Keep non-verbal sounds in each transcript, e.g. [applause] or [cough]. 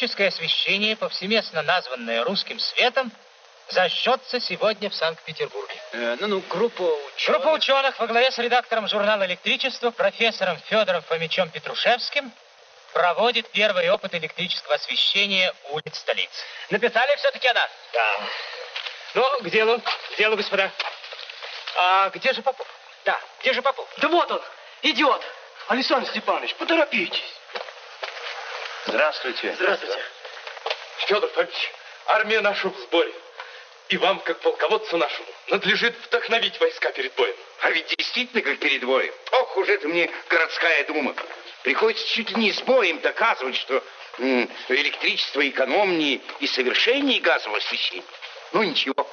Электрическое освещение, повсеместно названное русским светом, зажжется сегодня в Санкт-Петербурге. Э, ну, ну, группа ученых... Группа ученых во главе с редактором журнала «Электричество» профессором Федором Фомичем Петрушевским проводит первый опыт электрического освещения улиц столицы. Написали все-таки о нас? Да. Ну, к делу, к делу, господа. А где же Попов? Да, где же Попов? Да вот он, идет. Александр Степанович, поторопитесь. Здравствуйте. Здравствуйте. Федор Фомич, армия наша в сборе. И вам, как полководцу нашему, надлежит вдохновить войска перед боем. А ведь действительно, как перед боем. Ох, уже это мне городская дума. Приходится чуть ли не с боем доказывать, что электричество экономнее и совершеннее газового освещения. Ну ничего,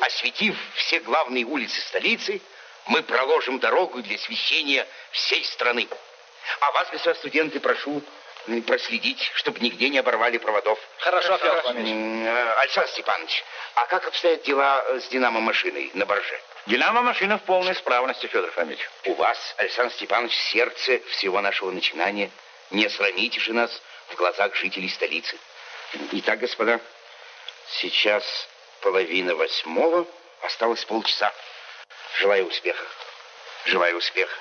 осветив все главные улицы столицы, мы проложим дорогу для освещения всей страны. А вас, господа студенты, прошу проследить, чтобы нигде не оборвали проводов. Хорошо, Федор Фомич. Э, Александр Степанович, а как обстоят дела э, с динамо-машиной на барже? Динамо-машина в полной исправности, Федор Фомич. У вас, Александр Степанович, сердце всего нашего начинания. Не срамите же нас в глазах жителей столицы. Итак, господа, сейчас половина восьмого, осталось полчаса. Желаю успеха. Желаю успеха.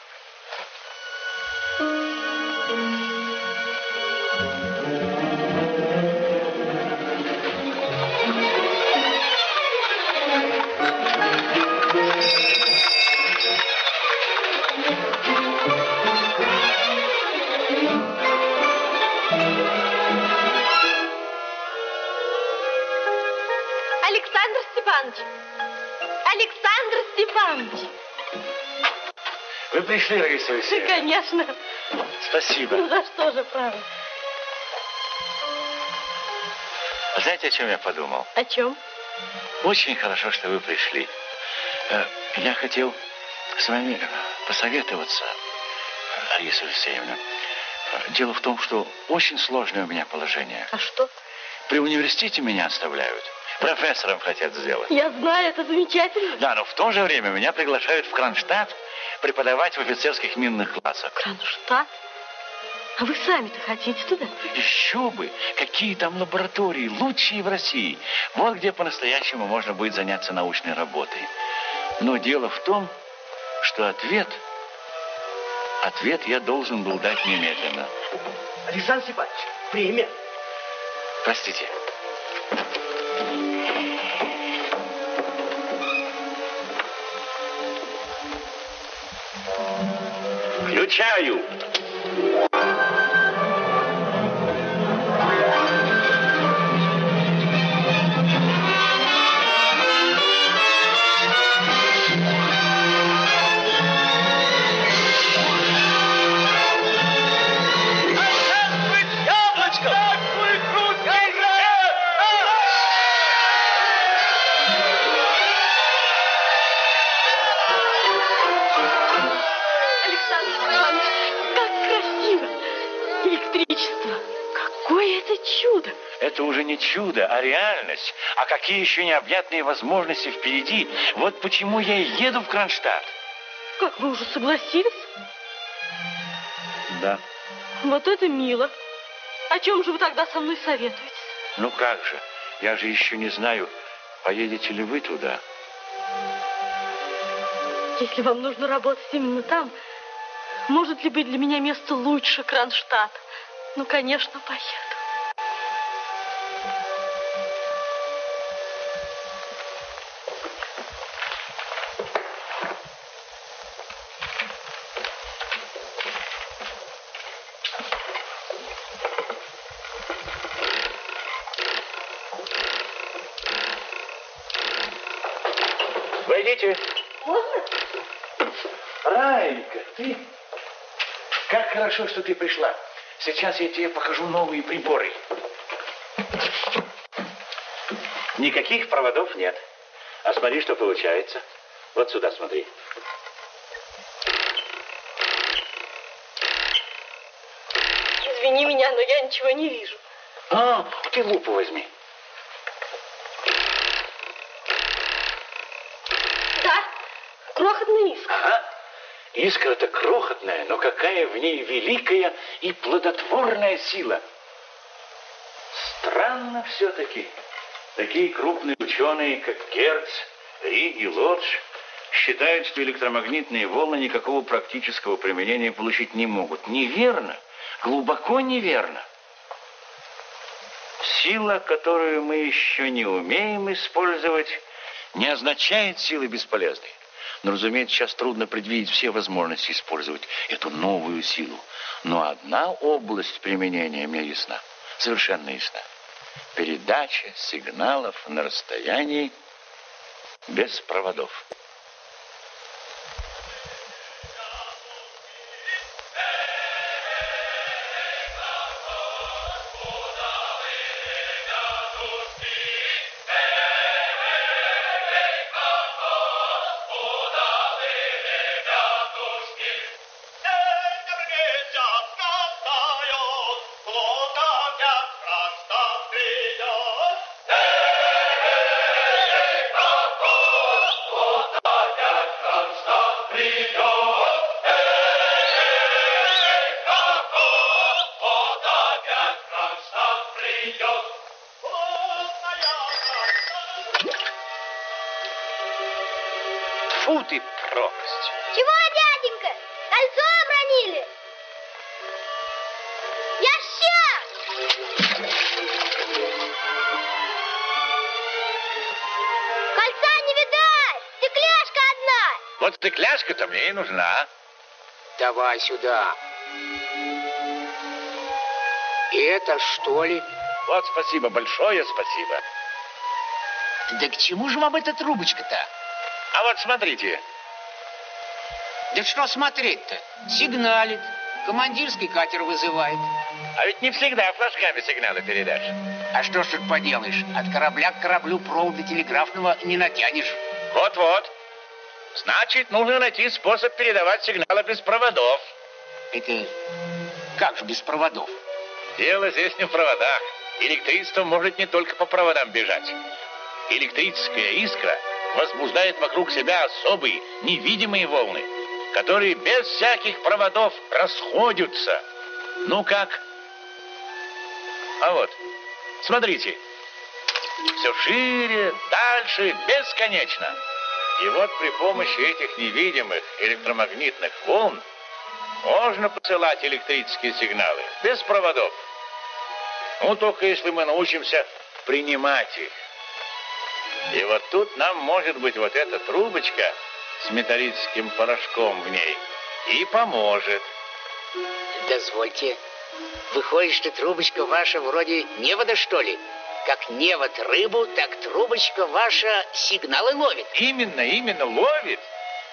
Пришли, Раиса Алексеевна. конечно. Спасибо. Ну за что же, правда? Знаете, о чем я подумал? О чем? Очень хорошо, что вы пришли. Э, Я хотел с вами посоветоваться, Раиса Алексеевна. Дело в том, что очень сложное у меня положение. А что? При университете меня оставляют. Профессором хотят сделать. Я знаю, это замечательно. Да, но в то же время меня приглашают в Кронштадт преподавать в офицерских минных классах. Кронштадт? А вы сами-то хотите туда? Еще бы! Какие там лаборатории, лучшие в России. Вот где по-настоящему можно будет заняться научной работой. Но дело в том, что ответ, ответ я должен был дать немедленно. Александр Степанович, время. Простите. Включаю. Александр Это уже не чудо, а реальность. А какие еще необъятные возможности впереди. Вот почему я и еду в Кронштадт. Как вы уже согласились? Да. Вот это мило. О чем же вы тогда со мной советуетесь? Ну как же, я же еще не знаю, поедете ли вы туда. Если вам нужно работать именно там, может ли быть для меня место лучше Кронштадта? Ну, конечно, поеду. Войдите. Можно? Райка, ты... Хорошо, что ты пришла. Сейчас я тебе покажу новые приборы. Никаких проводов нет. А смотри, что получается. Вот сюда смотри. Извини меня, но я ничего не вижу. А, ты лупу возьми. Да, крохотная искра. Ага. Искра-то крохотная, но какая в ней великая и плодотворная сила. Странно все-таки. Такие крупные ученые, как Герц, Ри и Лодж, считают, что электромагнитные волны никакого практического применения получить не могут. Неверно. Глубоко неверно. Сила, которую мы еще не умеем использовать, не означает силы бесполезной. Но, разумеется, сейчас трудно предвидеть все возможности использовать эту новую силу. Но одна область применения мне ясна, совершенно ясна. Передача сигналов на расстоянии без проводов. Давай сюда. И это что ли? Вот спасибо, большое спасибо. Да к чему же вам эта трубочка-то? А вот смотрите, Да что смотреть-то? Сигналит. Командирский катер вызывает. а ведь не всегда флажками сигналы передашь. А что ж тут поделаешь? От корабля к кораблю провода телеграфного не натянешь. Вот-вот. Значит, нужно найти способ передавать сигналы без проводов. Это как же без проводов? Дело здесь не в проводах. Электричество может не только по проводам бежать. Электрическая искра возбуждает вокруг себя особые невидимые волны, которые без всяких проводов расходятся. Ну как? А вот, смотрите. Все шире, дальше, бесконечно. И вот при помощи этих невидимых электромагнитных волн можно посылать электрические сигналы без проводов. Ну, только если мы научимся принимать их. И вот тут нам может быть вот эта трубочка с металлическим порошком в ней и поможет. Дозвольте. Выходит, что трубочка ваша вроде невода, что ли? Как невод рыбу, так трубочка ваша сигналы ловит. Именно, именно ловит.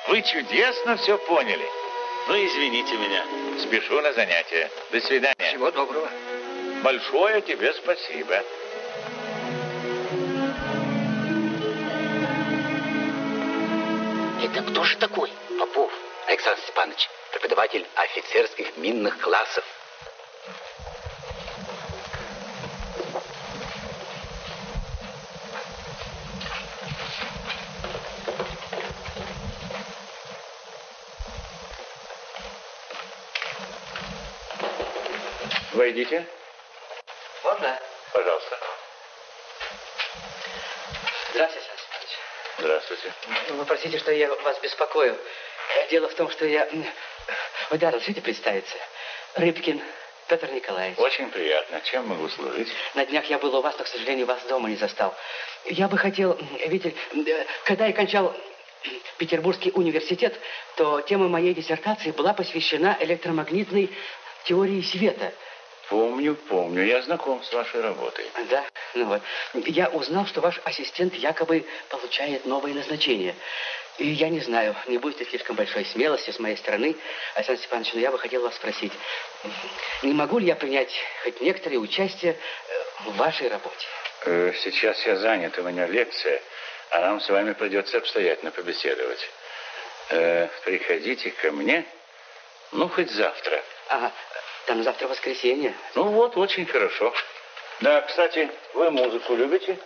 Вы чудесно все поняли. Ну, извините меня. Спешу на занятия. До свидания. Всего доброго. Большое тебе спасибо. Это кто же такой? Попов Александр Степанович, преподаватель офицерских минных классов. Войдите. Можно? Пожалуйста. Здравствуйте, Александр. Здравствуйте. Вы простите, что я вас беспокою. Дело в том, что я... Вы, да, разрешите представиться? Рыбкин Петр Николаевич. Очень приятно. Чем могу служить? На днях я был у вас, но, к сожалению, вас дома не застал. Я бы хотел, видите, э, когда я кончал Петербургский университет, то тема моей диссертации была посвящена электромагнитной теории света. Помню, помню. Я знаком с вашей работой. Да, ну вот. Я узнал, что ваш ассистент якобы получает новое назначение. И я не знаю, не будет ли слишком большой смелости с моей стороны, Александр Степанович, но я бы хотел вас спросить, не могу ли я принять хоть некоторое участие э, в вашей работе? Э, Сейчас я занят, у меня лекция, а нам с вами придется обстоятельно побеседовать. Э, приходите ко мне, ну, хоть завтра. Ага, там завтра воскресенье. Ну вот, очень хорошо. Да, кстати, вы музыку любите?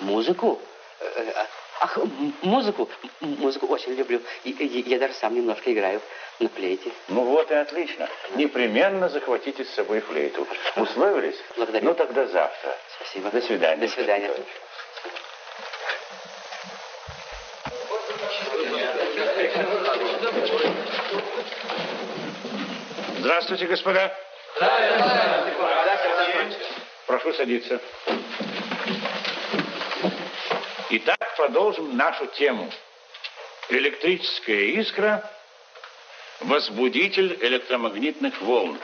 Музыку? Э, а, Ах, музыку? Музыку очень люблю. И, и- я даже сам немножко играю на флейте. Ну вот и отлично. Непременно захватите с собой флейту. [laughs] Условились? Благодарю. Ну тогда завтра. Спасибо. До свидания. До свидания. Здравствуйте, господа. Прошу садиться. Итак, продолжим нашу тему. Электрическая искра – возбудитель электромагнитных волн.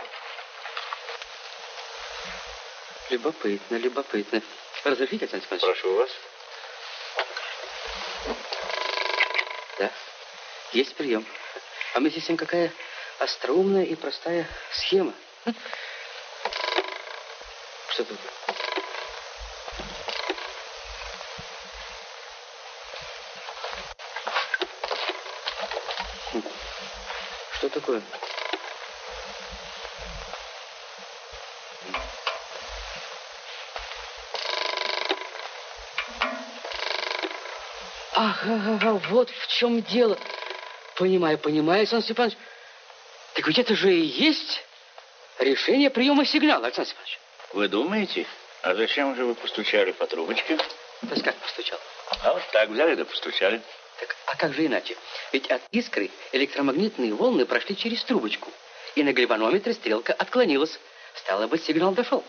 Любопытно, любопытно. Разрешите, Александр Степанович? Прошу вас. Да, есть прием. А с тем какая остроумная и простая схема. Что тут? Что такое? Ага, ага, вот в чем дело. Понимаю, понимаю, Александр Степанович. Так ведь это же и есть решение приема сигнала, Александр Степанович. Вы думаете? А зачем же вы постучали по трубочке? То есть как постучал? А вот так взяли да постучали. Так, а как же иначе? Ведь от искры электромагнитные волны прошли через трубочку. И на гальванометре стрелка отклонилась. Стало быть, сигнал дошел.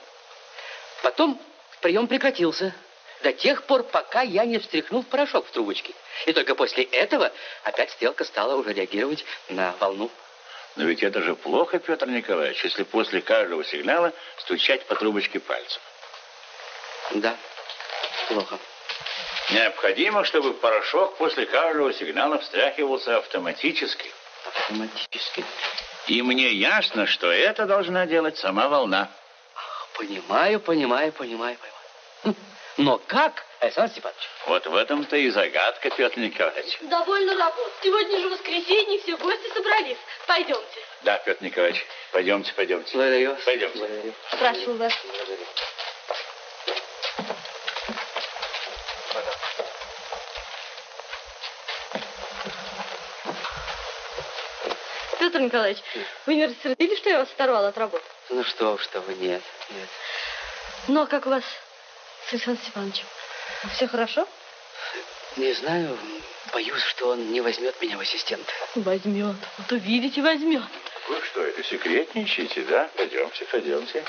Потом прием прекратился. До тех пор, пока я не встряхнул порошок в трубочке. И только после этого опять стрелка стала уже реагировать на волну. Но ведь это же плохо, Петр Николаевич, если после каждого сигнала стучать по трубочке пальцем. Да, плохо. Необходимо, чтобы порошок после каждого сигнала встряхивался автоматически. Автоматически. И мне ясно, что это должна делать сама волна. Понимаю, понимаю, понимаю, понимаю. Хм. Но как, Александр Степанович? Вот в этом-то и загадка, Петр Николаевич. Довольно работ. Сегодня же воскресенье, все гости собрались. Пойдемте. Да, Петр Николаевич, пойдемте, пойдемте. Благодарю. Пойдемте. Благодарю. Прошу вас. Благодарю. Петр Николаевич, вы не рассердились, что я вас оторвала от работы? Ну что уж, что вы, нет, нет. Ну, а как у вас с Александром Степановичем? Все хорошо? Не знаю, боюсь, что он не возьмет меня в ассистент. Возьмет. Вот увидите, возьмет. Вы что, это секретничаете, да? Пойдемте, пойдемте.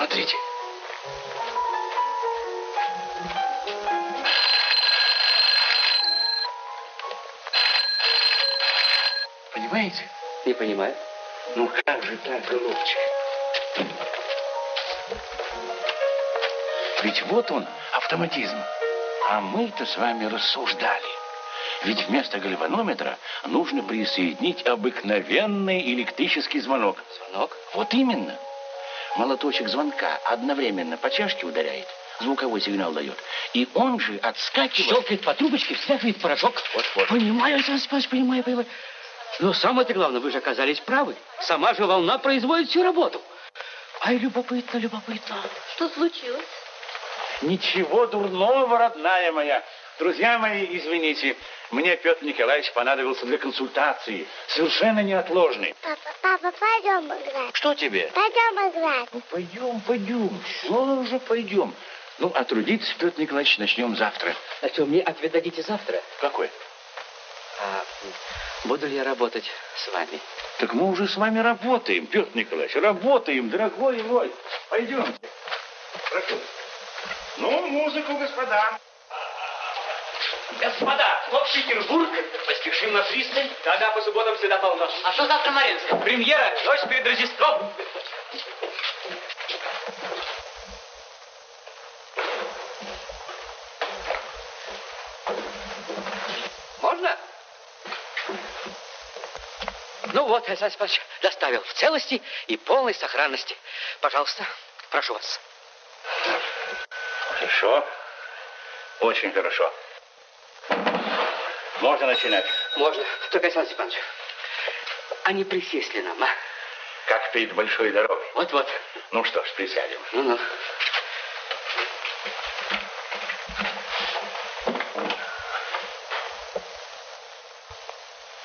Смотрите. Понимаете? Не понимаю. Ну как же так, голубчик? Ведь вот он, автоматизм. А мы-то с вами рассуждали. Ведь вместо гальванометра нужно присоединить обыкновенный электрический звонок. Звонок? Вот именно. Молоточек звонка одновременно по чашке ударяет, звуковой сигнал дает. И он же отскакивает... Щелкает по трубочке, встряхивает порошок. Вот, вот. Понимаю, Александр Степанович, понимаю, понимаю. Но самое-то главное, вы же оказались правы. Сама же волна производит всю работу. Ай, любопытно, любопытно. Что случилось? Ничего дурного, родная моя. Друзья мои, извините, мне Петр Николаевич понадобился для консультации. Совершенно неотложный. Папа, папа, пойдем играть. Что тебе? Пойдем играть. Ну, пойдем, пойдем. Все уже пойдем. Ну, а трудиться, Петр Николаевич, начнем завтра. А что, мне ответ дадите завтра? Какой? А буду ли я работать с вами? Так мы уже с вами работаем, Петр Николаевич, работаем, дорогой мой. Пойдемте. Прошу. Ну, музыку, господа. Господа, в Петербург. Поспешим на пристань. Да-да, по субботам всегда полно. А что завтра Маринска? Премьера, ночь перед Рождеством. Можно? Ну вот, Александр Степанович доставил в целости и полной сохранности. Пожалуйста, прошу вас. Хорошо. Очень хорошо. Можно начинать. Можно. Только, Александр Степанович, а не присесть ли нам, а? Как перед большой дорогой. Вот-вот. Ну что ж, присядем. Ну-ну.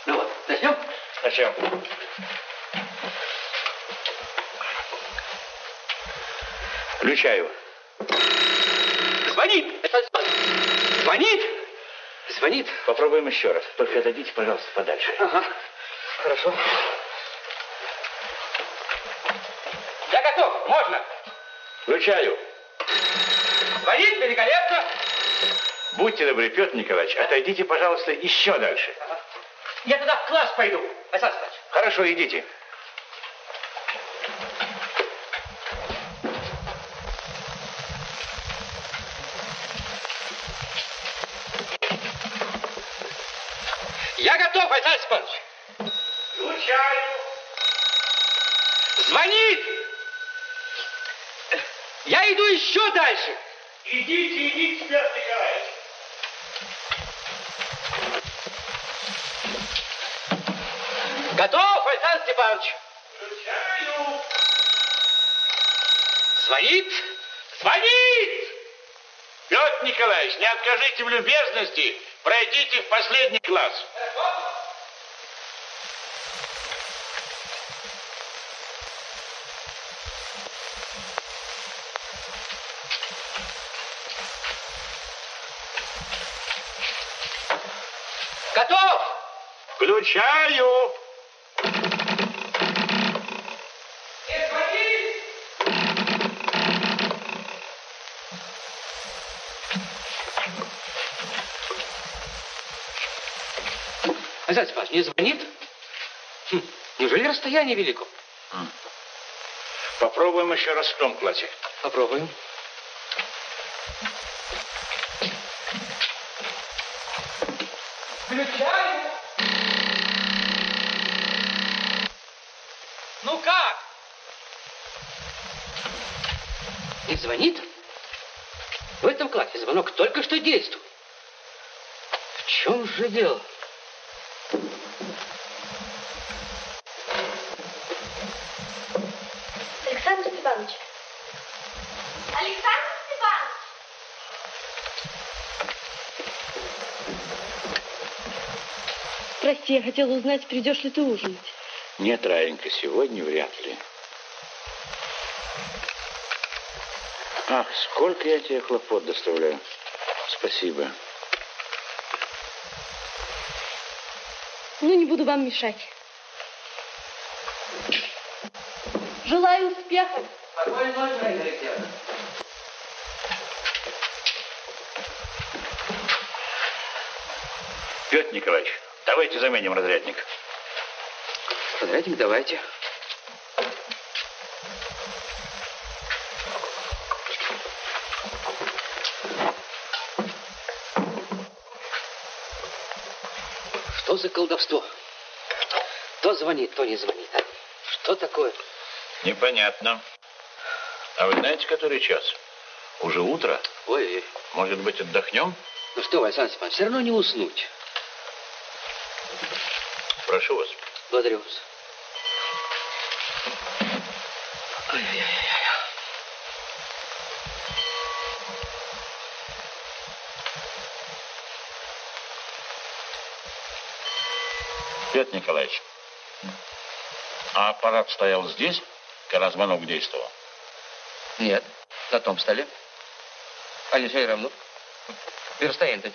Ну вот, начнем? Начнем. Включаю. Звонит! Звонит! Звонит. Попробуем еще раз. Только отойдите, пожалуйста, подальше. Ага. Хорошо. Я готов, можно. Включаю. Звонит великолепно. Будьте добры, Петр Николаевич, отойдите, пожалуйста, еще дальше. Я тогда в класс пойду. Александр Степанович. Хорошо, идите. Я готов, Александр Степанович. Включаю. Звонит. Я иду еще дальше. Идите, идите, Петр Николаевич. Готов, Александр Степанович. Включаю. Звонит. Звонит. Петр Николаевич, не откажите в любезности, пройдите в последний класс. Готов. Включаю. Александр Степанович, не звонит? Хм, неужели расстояние велико? Попробуем еще раз в том классе. Попробуем. Включаю. Ну как? Не звонит? В этом классе звонок только что действует. В чем же дело? Александр Степанович. Александр Степанович. Прости, я хотела узнать, придешь ли ты ужинать. Нет, Раенька, сегодня вряд ли. Ах, сколько я тебе хлопот доставляю. Спасибо. Ну, не буду вам мешать. Желаю успеха. Спокойной ночи, Алексеевна. Петр Николаевич, давайте заменим разрядник. Разрядник давайте. Что за колдовство? То звонит, то не звонит. Что такое? Непонятно. А вы знаете, который час? Уже утро. Ой, Может быть, отдохнем? ну что, Александр Степанович, все равно не уснуть. Прошу вас. Благодарю вас. Ай-яй-яй. Петр Николаевич, а аппарат стоял здесь, когда звонок действовал? Нет, на том столе. Они все равно. И расстояние-то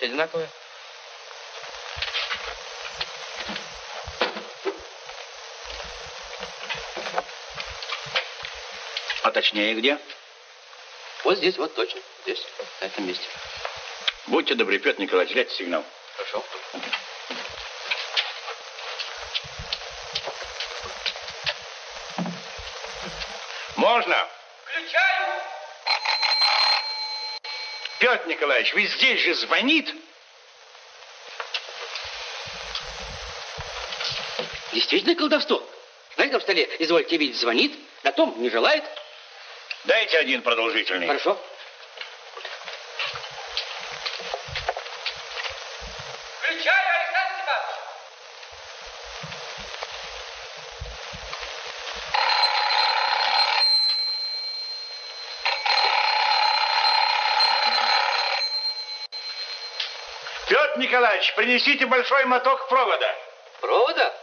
точнее где? Вот здесь, вот точно. Здесь, на этом месте. Будьте добры, Петр Николаевич, дайте сигнал. Хорошо. Можно? Включаю. Петр Николаевич, ведь здесь же звонит. Действительно колдовство. На этом столе, извольте видеть, звонит, на том не желает. Дайте один продолжительный. Хорошо. Включаю, Александр Степанович. Петр Николаевич, принесите большой моток провода. Провода?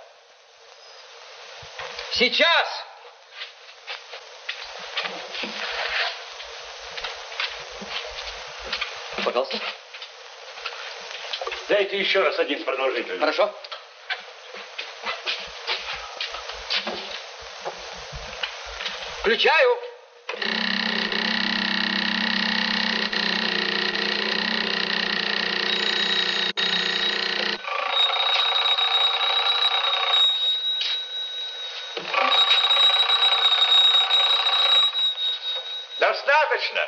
Сейчас! Пожалуйста. Дайте еще раз один продолжительный. Хорошо. Включаю. Достаточно.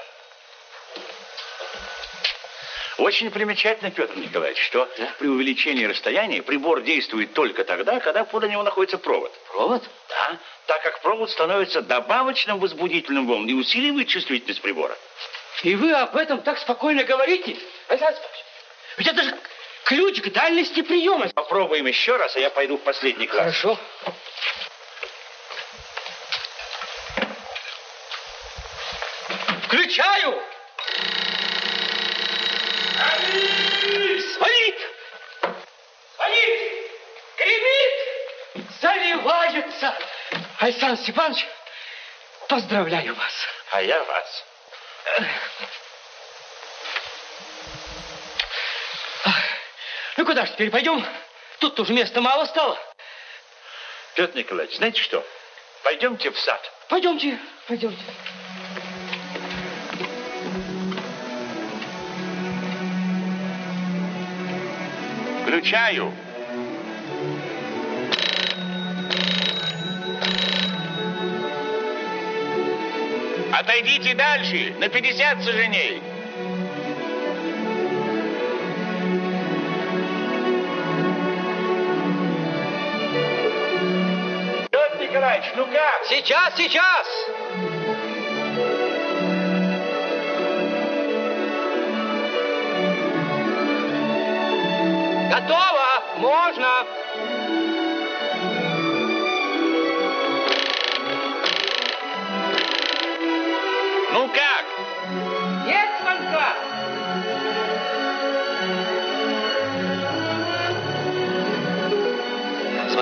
Очень примечательно, Петр Николаевич, что при увеличении расстояния прибор действует только тогда, когда подле него находится провод. Провод? Да, так как провод становится добавочным возбудительным волн и усиливает чувствительность прибора. И вы об этом так спокойно говорите? Александр ведь это же ключ к дальности приема. Попробуем еще раз, а я пойду в последний класс. Хорошо. Александр Степанович, поздравляю вас. А я вас. Ну куда ж теперь пойдем? Тут уже места мало стало. Петр Николаевич, знаете что? Пойдемте в сад. Пойдемте, пойдемте. Включаю. Отойдите дальше, на 50 саженей. Петр Николаевич, ну как? Сейчас, сейчас! Готово! Можно!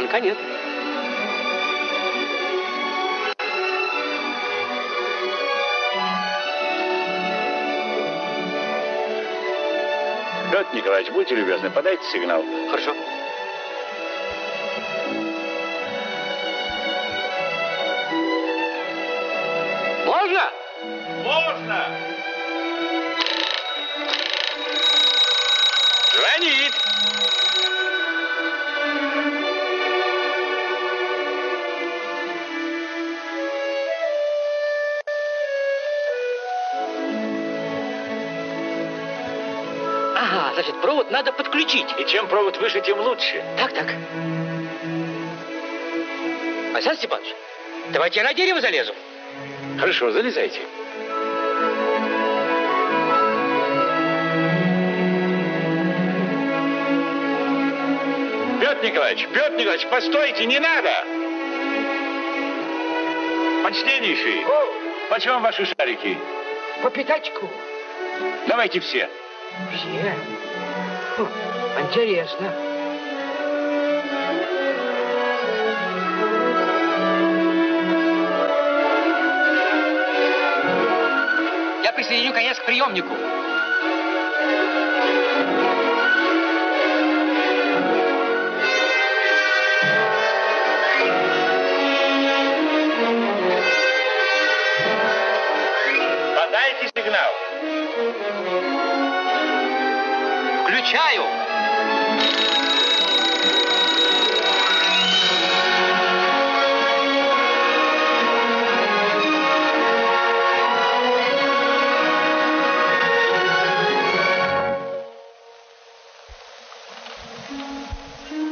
Звонка нет. Петр Николаевич, будьте любезны, подайте сигнал. Хорошо. Можно? Можно! Провод надо подключить. И чем провод выше, тем лучше. Так, так. Александр Степанович, давайте я на дерево залезу. Хорошо, залезайте. Петр Николаевич, Петр Николаевич, постойте, не надо! Почтеннейший, почем ваши шарики? По пятачку. Давайте все. Все? Интересно. Я присоединю конец к приемнику.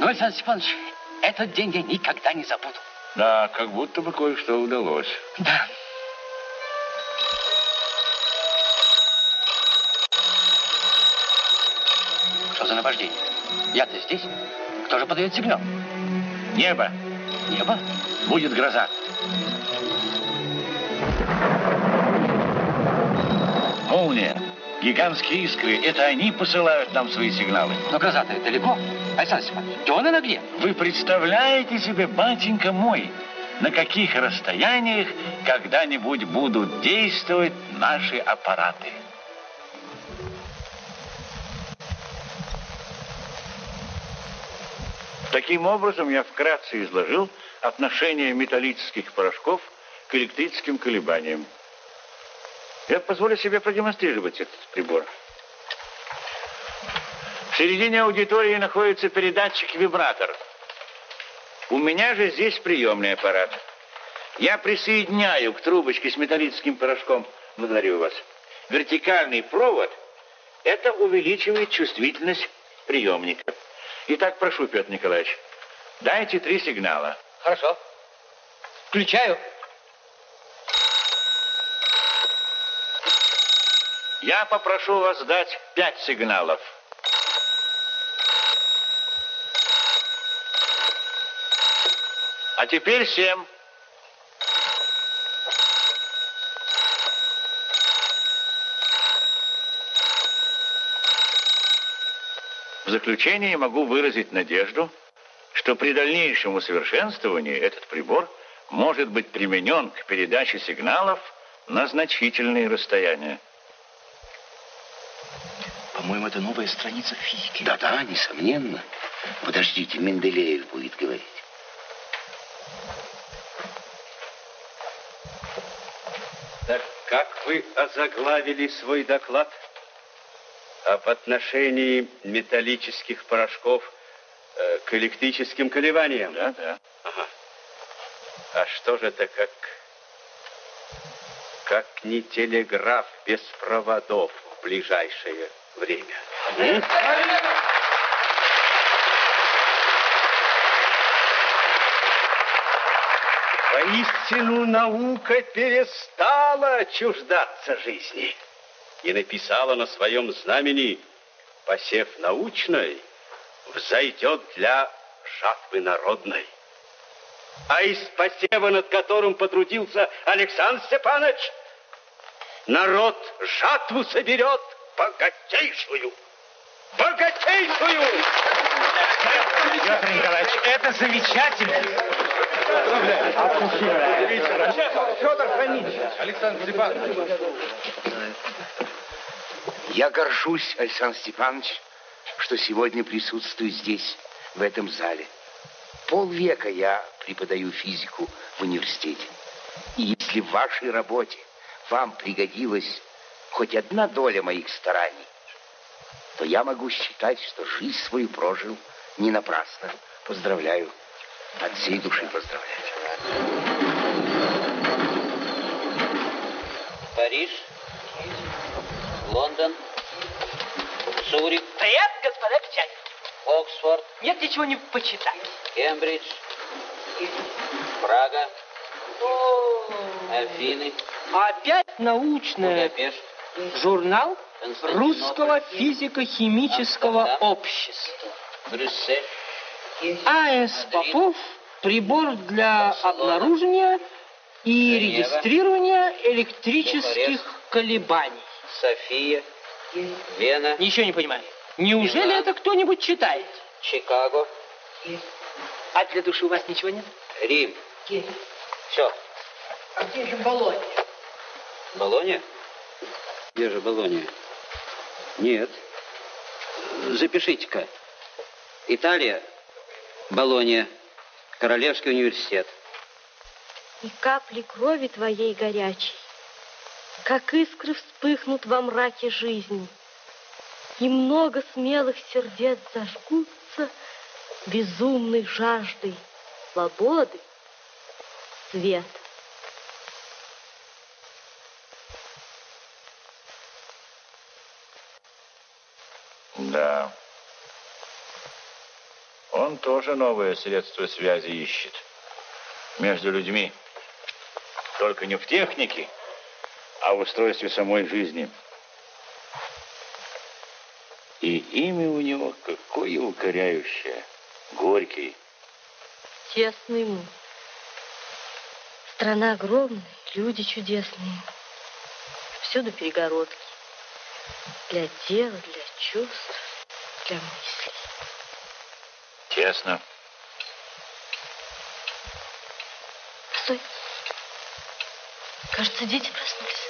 Ну, Александр Степанович, этот день я никогда не забуду. Да, как будто бы кое-что удалось. Да. Что за наваждение? Я-то здесь. Кто же подает сигнал? Небо. Небо? Будет гроза. Молния. Гигантские искры. Это они посылают нам свои сигналы. Но гроза-то далеко. Александр Степанович, где она где? Вы представляете себе, батенька мой, на каких расстояниях когда-нибудь будут действовать наши аппараты? Таким образом, я вкратце изложил отношение металлических порошков к электрическим колебаниям. Я позволю себе продемонстрировать этот прибор. В середине аудитории находится передатчик-вибратор. У меня же здесь приемный аппарат. Я присоединяю к трубочке с металлическим порошком, благодарю вас, вертикальный провод. Это увеличивает чувствительность приемника. Итак, прошу, Петр Николаевич, дайте три сигнала. Хорошо. Включаю. Я попрошу вас дать пять сигналов. А теперь семь. В заключение могу выразить надежду, что при дальнейшем усовершенствовании этот прибор может быть применен к передаче сигналов на значительные расстояния. По-моему, это новая страница физики. Да-да, несомненно. Подождите, Менделеев будет говорить. Так как вы озаглавили свой доклад об отношении металлических порошков э, к электрическим колебаниям? Да, да. Ага. А что же это как... Как не телеграф без проводов в ближайшее время? М? Воистину наука перестала чуждаться жизни и написала на своем знамени «Посев научной взойдет для жатвы народной». А из посева, над которым потрудился Александр Степанович, народ жатву соберет богатейшую. Богатейшую! Петр Николаевич, это замечательно. Федор Фомич. Александр Степанович. Я горжусь, Александр Степанович, что сегодня присутствую здесь, в этом зале. Полвека я преподаю физику в университете. И если в вашей работе вам пригодилась хоть одна доля моих стараний, то я могу считать, что жизнь свою прожил не напрасно. Поздравляю. От всей души поздравляю. Париж, Лондон, Цюрих, Привет, господа печать. Оксфорд, Нет ничего не почитать. Кембридж, Прага, Афины, Опять научное Будапешт, журнал Русского физико-химического общества. Брюссель, А.С. Попов прибор для обнаружения и регистрирования электрических колебаний. София, Вена, Ничего не понимаю. Неужели Милан. это кто-нибудь читает? Чикаго, А для души у вас ничего нет? Рим. Все. А где же Болонья? Болония? Где же Болония? Нет. Запишите-ка. Италия, Болония, Королевский университет. И капли крови твоей горячей, как искры вспыхнут во мраке жизни, и много смелых сердец зажгутся безумной жаждой свободы, света. Да. Он тоже новое средство связи ищет. Между людьми. Только не в технике, а в устройстве самой жизни. И имя у него какое укоряющее. Горький. Тесный ему. Страна огромная, люди чудесные. Всюду перегородки. Для тела, для чувств, для мыслей. Тесно. Стой. Кажется, дети проснулись.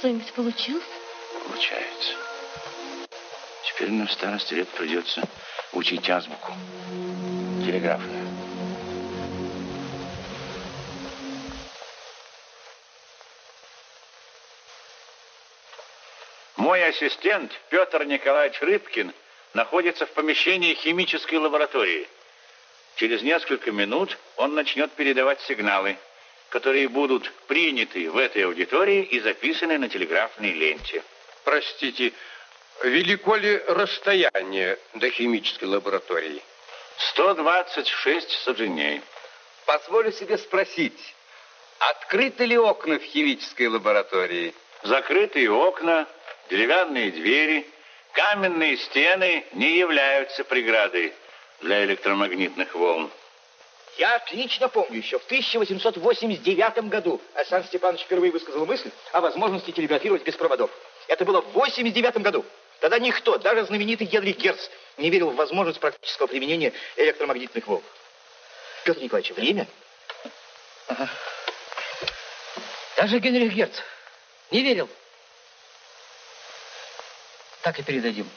Что-нибудь получилось? Получается. Теперь нам в старости лет придется учить азбуку. Телеграфную. Мой ассистент Петр Николаевич Рыбкин находится в помещении химической лаборатории. Через несколько минут он начнет передавать сигналы, которые будут приняты в этой аудитории и записаны на телеграфной ленте. Простите, велико ли расстояние до химической лаборатории? 126 саженей. Позволю себе спросить, открыты ли окна в химической лаборатории? Закрытые окна, деревянные двери, каменные стены не являются преградой для электромагнитных волн. Я отлично помню, еще в 1889 году Александр Степанович впервые высказал мысль о возможности телеграфировать без проводов. Это было в 89 году. Тогда никто, даже знаменитый Генрих Герц, не верил в возможность практического применения электромагнитных волн. Петр Николаевич, время? Ага. Даже Генрих Герц не верил. Так и передадим.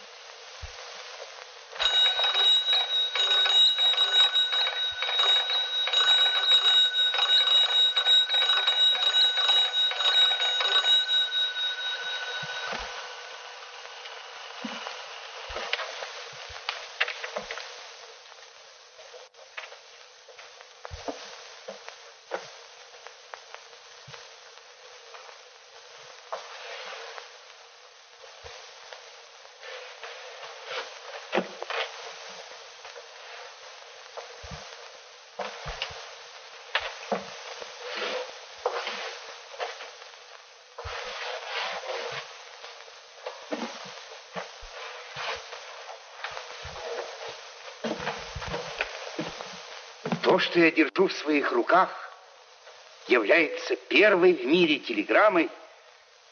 Что я держу в своих руках, является первой в мире телеграммой,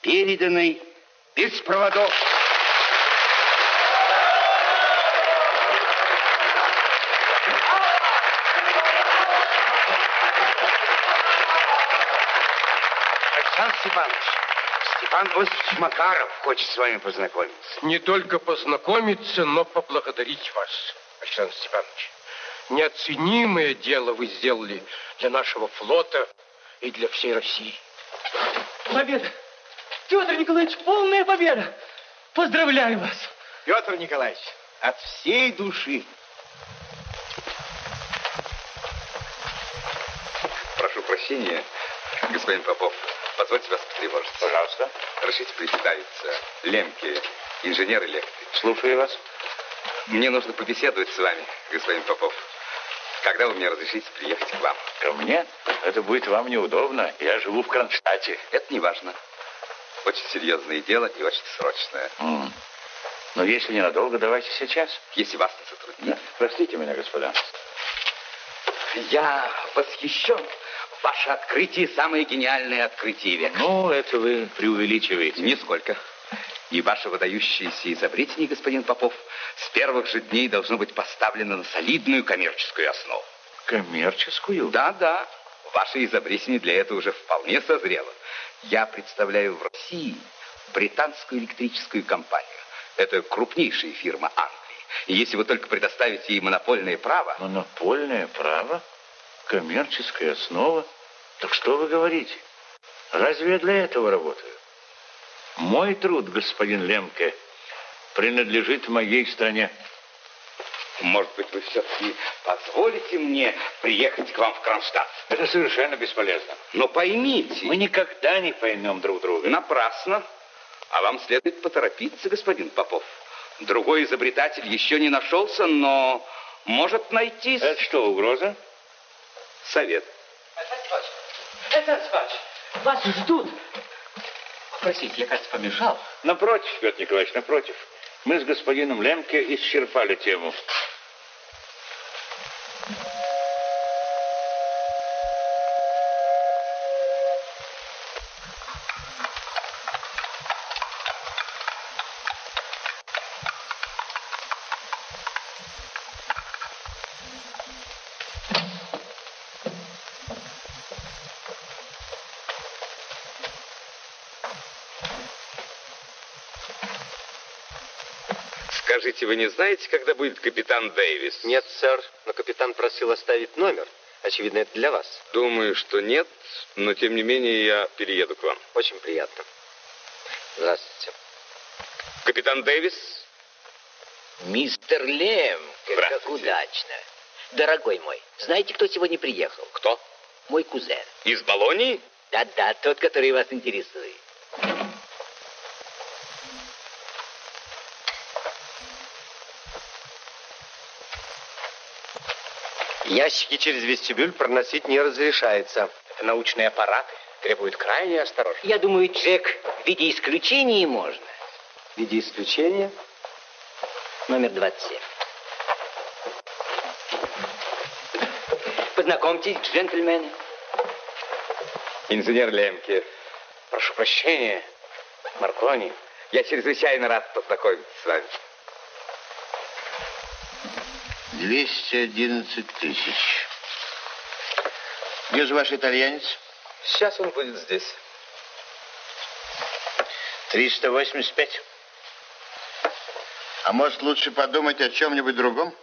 переданной без проводов. Александр Степанович, Степан Осипович Макаров хочет с вами познакомиться. Не только познакомиться, но поблагодарить вас, Александр Степанович. Неоценимое дело вы сделали для нашего флота и для всей России. Победа! Петр Николаевич, полная победа! Поздравляю вас! Петр Николаевич, от всей души. Прошу прощения, господин Попов. Позвольте вас потревожить. Пожалуйста. Разрешите представиться. Лемке, инженер-электрик. Слушаю вас. Мне нужно побеседовать с вами, господин Попов. Когда вы мне разрешите приехать к вам? Ко мне? Это будет вам неудобно. Я живу в Кронштадте. Это не важно. Очень серьезное дело и очень срочное. М. Но если ненадолго, давайте сейчас. Если вас не затруднит. Простите меня, господа. Я восхищен. Ваше открытие самое гениальное открытие века. Ну, это вы преувеличиваете. Нисколько. И ваше выдающееся изобретение, господин Попов, с первых же дней должно быть поставлено на солидную коммерческую основу. Коммерческую? Да, да. Ваше изобретение для этого уже вполне созрело. Я представляю в России британскую электрическую компанию. Это крупнейшая фирма Англии. И если вы только предоставите ей монопольное право... Монопольное право? Коммерческая основа? Так что вы говорите? Разве я для этого работаю? Мой труд, господин Лемке, принадлежит моей стране. Может быть, вы все-таки позволите мне приехать к вам в Кронштадт? Это совершенно бесполезно. Но поймите... Мы никогда не поймем друг друга. Напрасно. А вам следует поторопиться, господин Попов. Другой изобретатель еще не нашелся, но может найтись... Это что, угроза? Совет. Это Спач, вас ждут. Простите, я, кажется, помешал. Напротив, Петр Николаевич, напротив. Мы с господином Лемке исчерпали тему. Скажите, вы не знаете, когда будет капитан Дэвис? Нет, сэр, но капитан просил оставить номер. Очевидно, это для вас. Думаю, что нет, но тем не менее я перееду к вам. Очень приятно. Здравствуйте. Капитан Дэвис? Мистер Лем, как удачно. Дорогой мой, знаете, кто сегодня приехал? Кто? Мой кузен. Из Болонии? Да-да, тот, который вас интересует. Ящики через вестибюль проносить не разрешается. Это научные аппараты. Требуют крайней осторожности. Я думаю, Джек, в виде исключения можно. В виде исключения? Номер 27. Познакомьтесь, джентльмены. Инженер Лемке. Прошу прощения, Маркони. Я чрезвычайно рад познакомиться с вами. 211 тысяч. Где же ваш итальянец? Сейчас он будет здесь. 385. А может, лучше подумать о чем-нибудь другом?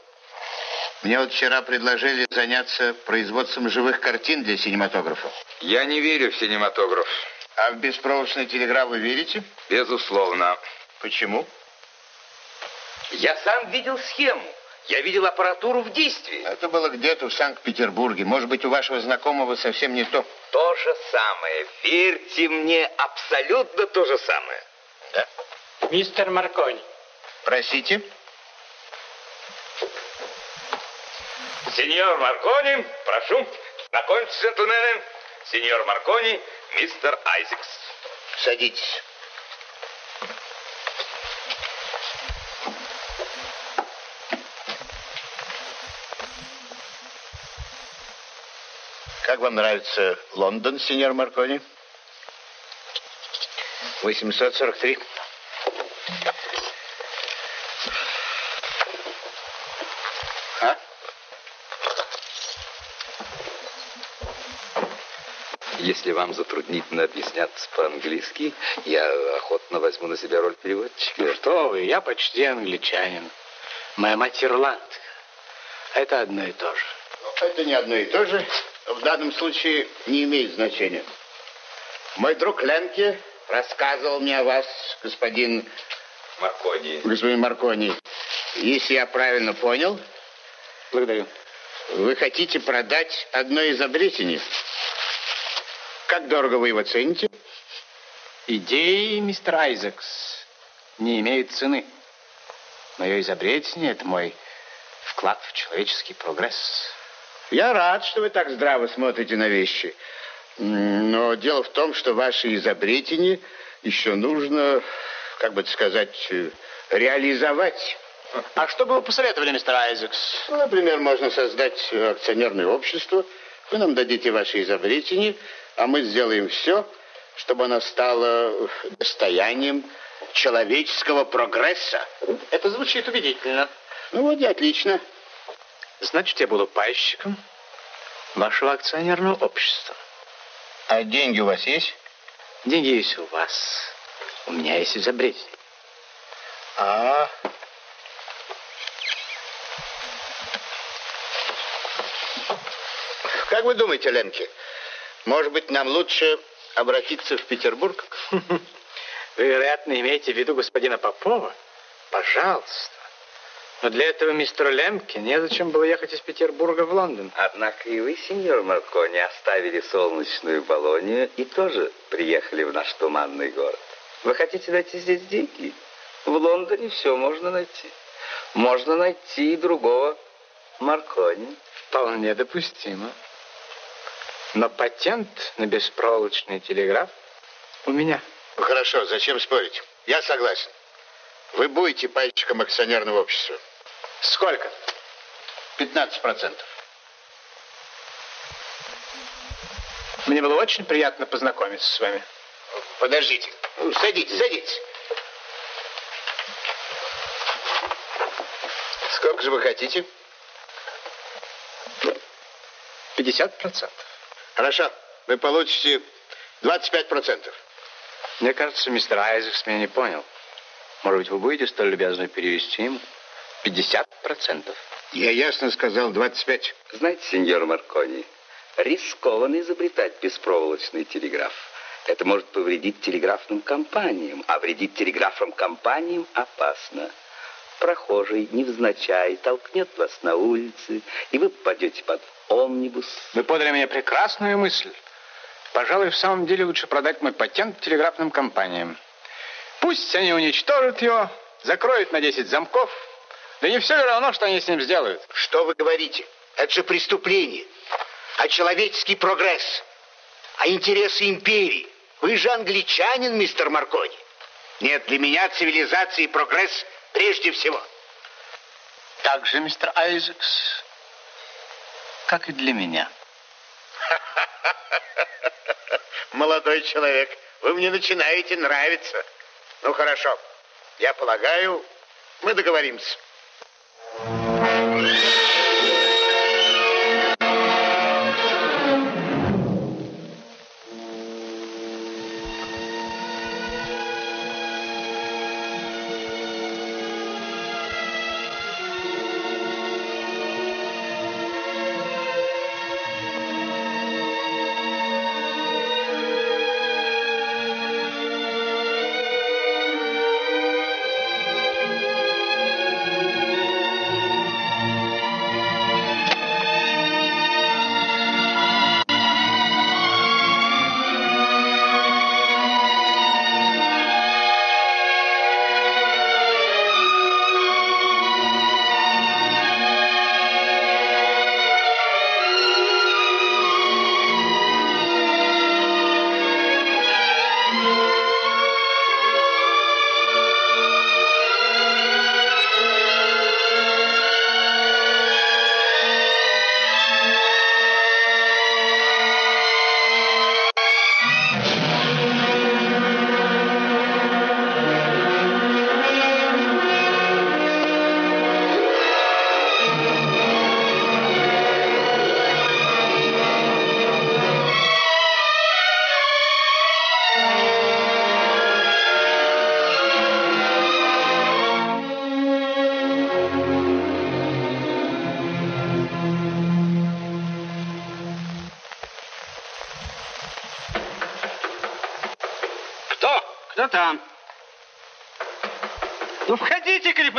Мне вот вчера предложили заняться производством живых картин для синематографа. Я не верю в синематограф. А в беспроводную телеграф вы верите? Безусловно. Почему? Я сам видел схему. Я видел аппаратуру в действии. Это было где-то в Санкт-Петербурге. Может быть, у вашего знакомого совсем не то. То же самое. Верьте мне, абсолютно то же самое. Да. Мистер Маркони. Простите? Сеньор Маркони, прошу, знакомьтесь, джентльмены. Сеньор Маркони, мистер Айзекс. Садитесь. Как вам нравится Лондон, сеньор Маркони? 843. А? Если вам затруднительно объясняться по-английски, я охотно возьму на себя роль переводчика. Ну что вы, я почти англичанин. Моя мать ирландка. Это одно и то же. Это не одно и то же. В данном случае не имеет значения. Мой друг Ленке рассказывал мне о вас, господин... Маркони. Господин Маркони. Если я правильно понял... Благодарю. Вы хотите продать одно изобретение? Как дорого вы его цените? Идеи, мистер Айзекс, не имеют цены. Мое изобретение – это мой вклад в человеческий прогресс. Я рад, что вы так здраво смотрите на вещи. Но дело в том, что ваше изобретение еще нужно, как бы сказать, реализовать. А что бы вы посоветовали, мистер Айзекс? Ну, например, можно создать акционерное общество. Вы нам дадите ваше изобретение, а мы сделаем все, чтобы оно стало достоянием человеческого прогресса. Это звучит убедительно. Ну вот и отлично. Значит, я буду пайщиком вашего акционерного общества. А деньги у вас есть? Деньги есть у вас. У меня есть изобретение. А, Как вы думаете, Ленки, может быть, нам лучше обратиться в Петербург? Вы, вероятно, имеете в виду господина Попова? Пожалуйста. Но для этого мистеру Лемке незачем было ехать из Петербурга в Лондон. Однако и вы, сеньор Маркони, оставили солнечную Болонию и тоже приехали в наш туманный город. Вы хотите найти здесь деньги? В Лондоне все можно найти. Можно найти и другого Маркони. Вполне допустимо. Но патент на беспроволочный телеграф у меня. Хорошо, зачем спорить? Я согласен. Вы будете пайщиком акционерного общества. Сколько? 15 процентов. Мне было очень приятно познакомиться с вами. Подождите. Ну, Садитесь, садитесь. Сколько же вы хотите? 50 процентов. Хорошо. Вы получите 25 процентов. Мне кажется, мистер Айзекс меня не понял. Может быть, вы будете столь любезны перевести ему 50 процентов? Я ясно сказал 25. Знаете, сеньор Маркони, рискованно изобретать беспроволочный телеграф. Это может повредить телеграфным компаниям, а вредить телеграфным компаниям опасно. Прохожий невзначай толкнет вас на улице, и вы попадете под омнибус. Вы подали мне прекрасную мысль. Пожалуй, в самом деле лучше продать мой патент телеграфным компаниям. Пусть они уничтожат его, закроют на 10 замков. Да не все ли равно, что они с ним сделают? Что вы говорите? Это же преступление. А человеческий прогресс. А интересы империи. Вы же англичанин, мистер Маркони. Нет, для меня цивилизация и прогресс прежде всего. Так же, мистер Айзекс, как и для меня. [laughs] Молодой человек, вы мне начинаете нравиться. Ну, хорошо. Я полагаю, мы договоримся.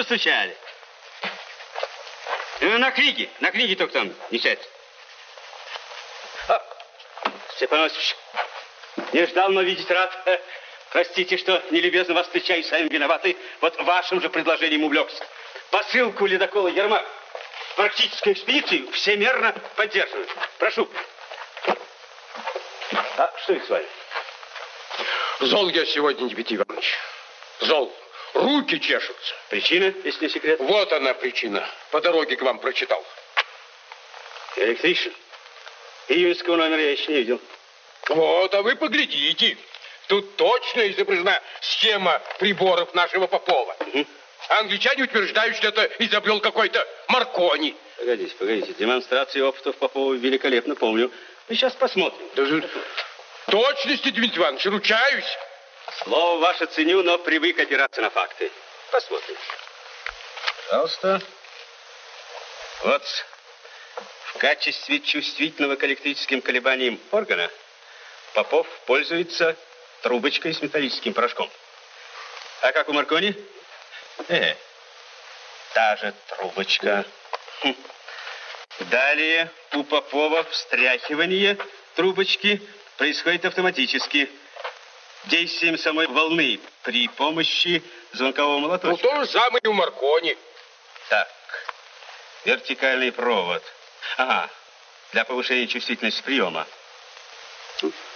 Постучали. Ну, на книге, на книге только там не сядь. А, Степан Осипович, не ждал, но видеть рад. Простите, что нелюбезно вас встречаю, сами виноваты. Вот вашим же предложением увлекся. Посылку ледокола Ермак практическую экспедицию всемерно поддерживаю. Прошу. А что это с вами? Зол я сегодня, Дмитрий Иванович. Зол. Руки чешутся. Причина, если не секрет? Вот она причина. По дороге к вам прочитал. Электричен. Июньского номера я еще не видел. Вот, а вы поглядите. Тут точно изображена схема приборов нашего Попова. Угу. англичане утверждают, что это изобрел какой-то Маркони. Погодите, погодите. Демонстрации опытов Попова великолепно помню. Мы сейчас посмотрим. Даже точности, Дмитрий Иванович, ручаюсь. Слово ваше ценю, но привык опираться на факты. Посмотрим. Пожалуйста. Вот в качестве чувствительного к электрическим колебаниям органа Попов пользуется трубочкой с металлическим порошком. А как у Маркони? Э, та же трубочка. Хм. Далее у Попова встряхивание трубочки происходит автоматически. Действием самой волны при помощи звонкового молоточка. Ну, то же самое и у Маркони. Так, вертикальный провод. Ага, для повышения чувствительности приема.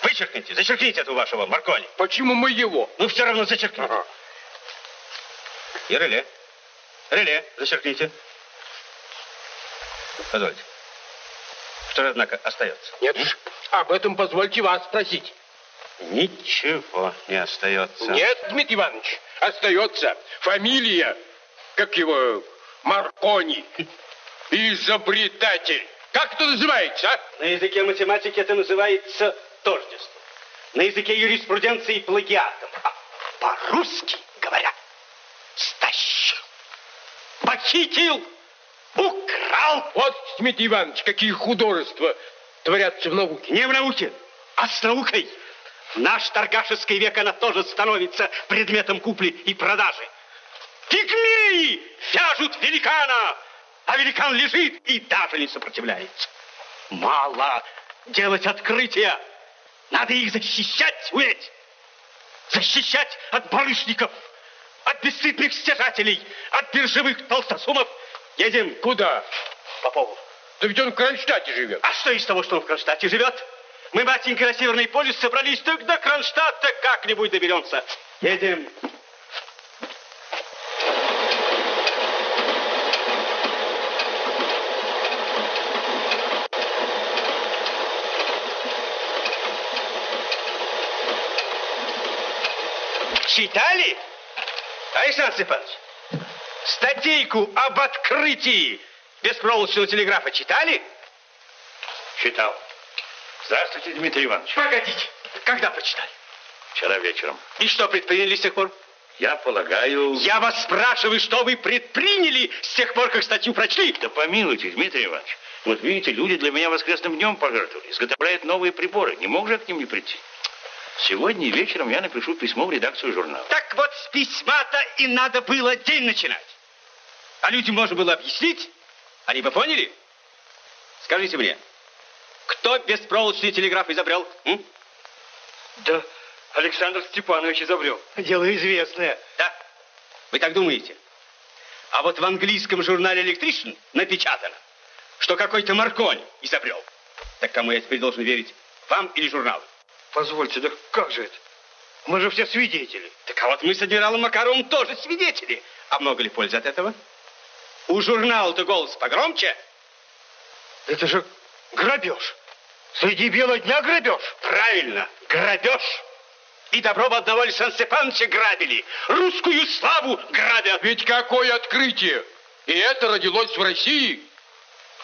Вычеркните, зачеркните эту вашего Маркони. Почему мы его? Ну, все равно зачеркните. Ага. И реле. Реле, зачеркните. Позвольте. Что же, однако, остается? Нет, М? об этом позвольте вас спросить. Ничего не остается. Нет, Дмитрий Иванович, остается фамилия, как его, Маркони, изобретатель. Как это называется, а? На языке математики это называется тождество. На языке юриспруденции плагиатом. А по-русски говоря, стащил, похитил, украл. Вот, Дмитрий Иванович, какие художества творятся в науке. Не в науке, а с наукой. В наш торгашеский век она тоже становится предметом купли и продажи. Пигмеи вяжут великана, а великан лежит и даже не сопротивляется. Мало делать открытия. Надо их защищать, уметь. Защищать от барышников, от бесстыдных стяжателей, от биржевых толстосумов. Едем. Куда? Попову. Да ведь он в Кронштадте живет. А что из того, что он в Кронштадте живет? Мы, батенька, на Северный полюс собрались, так до Кронштадта как-нибудь доберемся. Едем. Читали? Александр Степанович, статейку об открытии беспроволочного телеграфа читали? Читал. Здравствуйте, Дмитрий Иванович. Погодите, когда прочитали? Вчера вечером. И что предприняли с тех пор? Я полагаю... Я вас спрашиваю, что вы предприняли с тех пор, как статью прочли? Да помилуйте, Дмитрий Иванович. Вот видите, люди для меня воскресным днем пожертвовали, изготовляют новые приборы. Не мог же я к ним не прийти? Сегодня вечером я напишу письмо в редакцию журнала. Так вот, с письма-то и надо было день начинать. А людям можно было объяснить. Они бы поняли? Скажите мне, кто беспроволочный телеграф изобрел? М? Да, Александр Степанович изобрел. Дело известное. Да? Вы так думаете? А вот в английском журнале Electrician напечатано, что какой-то Маркони изобрел. Так кому я теперь должен верить? Вам или журналу? Позвольте, да как же это? Мы же все свидетели. Так а вот мы с адмиралом Макаровым тоже свидетели. А много ли пользы от этого? У журнала-то голос погромче. Это же грабеж. Среди бела дня грабеж. Правильно, грабеж. И добро бы одного Александра Степановича грабили. Русскую славу грабят. Ведь какое открытие! И это родилось в России.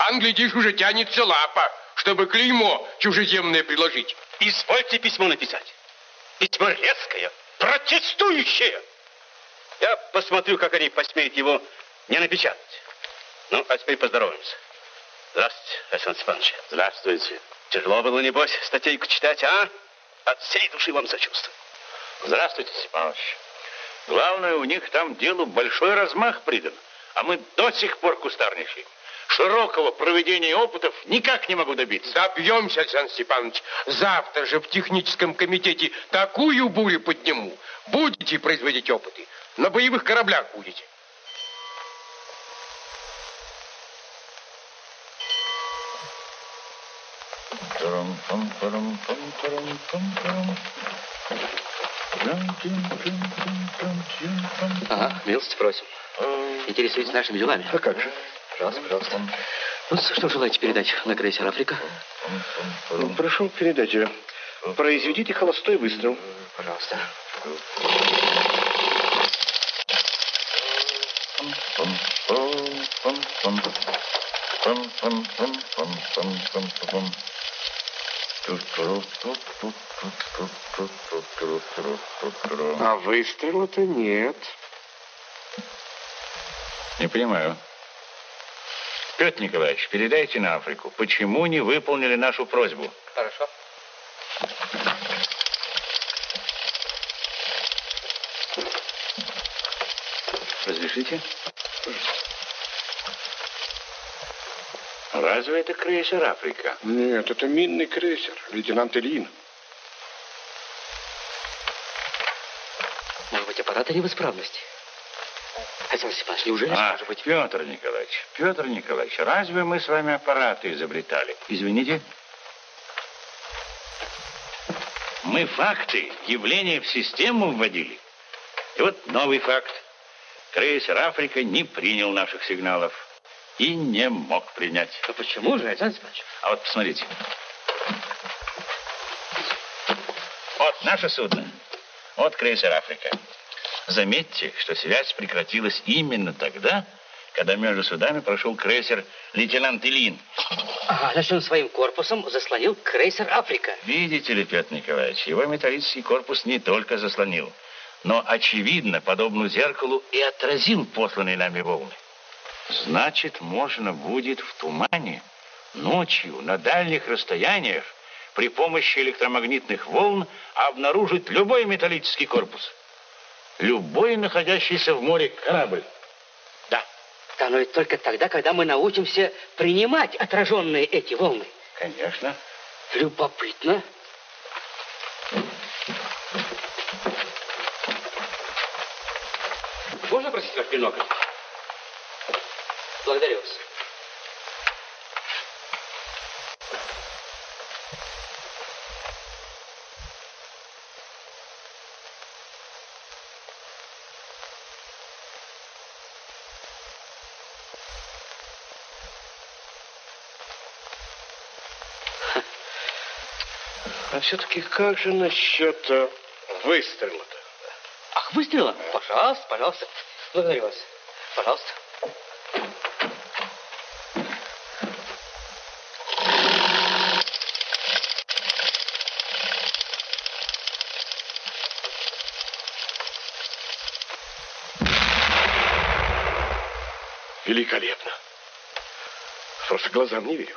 Ан, глядишь, уже тянется лапа, чтобы клеймо чужеземное приложить. Извольте письмо написать. Письмо резкое, протестующее. Я посмотрю, как они посмеют его не напечатать. Ну, а теперь поздороваемся. Здравствуйте, Александр Степанович. Здравствуйте. Тяжело было, небось, статейку читать, а? От всей души вам сочувствую. Здравствуйте, Степанович. Главное, у них там делу большой размах придан, а мы до сих пор кустарничаем. Широкого проведения опытов никак не могу добиться. Добьемся, Александр Степанович. Завтра же в техническом комитете такую бурю подниму. Будете производить опыты. На боевых кораблях будете. Ага, милости просим. Интересуетесь нашими делами? А как же? Пожалуйста, пожалуйста. Ну, что желаете передать на крейсер «Африка»? Ну, прошу передачи. Произведите холостой выстрел. Пожалуйста. А выстрела-то нет. Не понимаю. Петр Николаевич, передайте на Африку, почему не выполнили нашу просьбу? Хорошо. Разрешите? Разве это крейсер Африка? Нет, это минный крейсер, лейтенант Ильин. Может быть, аппараты не в исправности? Александр Степанович, неужели А, может быть... Петр Николаевич, Петр Николаевич, разве мы с вами аппараты изобретали? Извините? Мы факты, явления в систему вводили. И вот новый факт. Крейсер «Африка» не принял наших сигналов и не мог принять. Ну почему же, Александр Степанович? А вот посмотрите. Вот наше судно. Вот крейсер «Африка». Заметьте, что связь прекратилась именно тогда, когда между судами прошел крейсер лейтенант Ильин. Ага, значит, он своим корпусом заслонил крейсер «Африка». Видите ли, Петр Николаевич, его металлический корпус не только заслонил, но, очевидно, подобно зеркалу, и отразил посланные нами волны. Значит, можно будет в тумане, ночью, на дальних расстояниях, при помощи электромагнитных волн обнаружить любой металлический корпус. Любой находящийся в море корабль. Да, но ведь только тогда, когда мы научимся принимать отраженные эти волны. Конечно. Любопытно. Можно просить ваш бинокль? Благодарю вас. А все-таки как же насчет э, выстрела-то? Ах, выстрела? Пожалуйста, пожалуйста. Благодарю вас. Пожалуйста. Великолепно. Просто глазам не верю.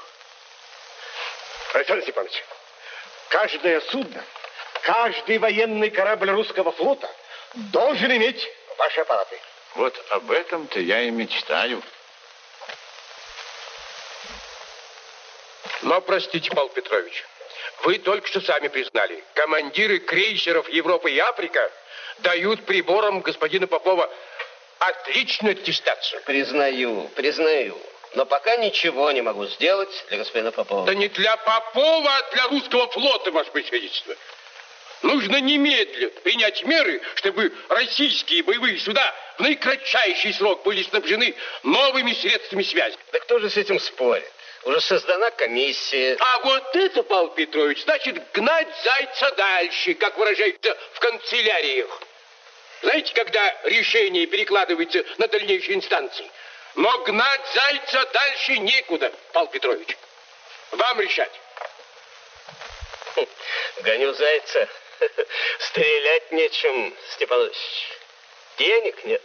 Александр Степанович, каждое судно, каждый военный корабль русского флота должен иметь ваши аппараты. Вот об этом-то я и мечтаю. Но, простите, Павел Петрович, вы только что сами признали, командиры крейсеров Европа и Африка дают приборам господина Попова отличную аттестацию. Признаю, признаю. Но пока ничего не могу сделать для господина Попова. Да не для Попова, а для русского флота, ваше превосходительство. Нужно немедленно принять меры, чтобы российские боевые суда в наикратчайший срок были снабжены новыми средствами связи. Да кто же с этим спорит? Уже создана комиссия. А вот это, Павел Петрович, значит гнать зайца дальше, как выражаются в канцеляриях. Знаете, когда решение перекладывается на дальнейшие инстанции? Но гнать зайца дальше некуда, Павел Петрович. Вам решать. Гоню зайца. [laughs] Стрелять нечем, Степанович. Денег нет.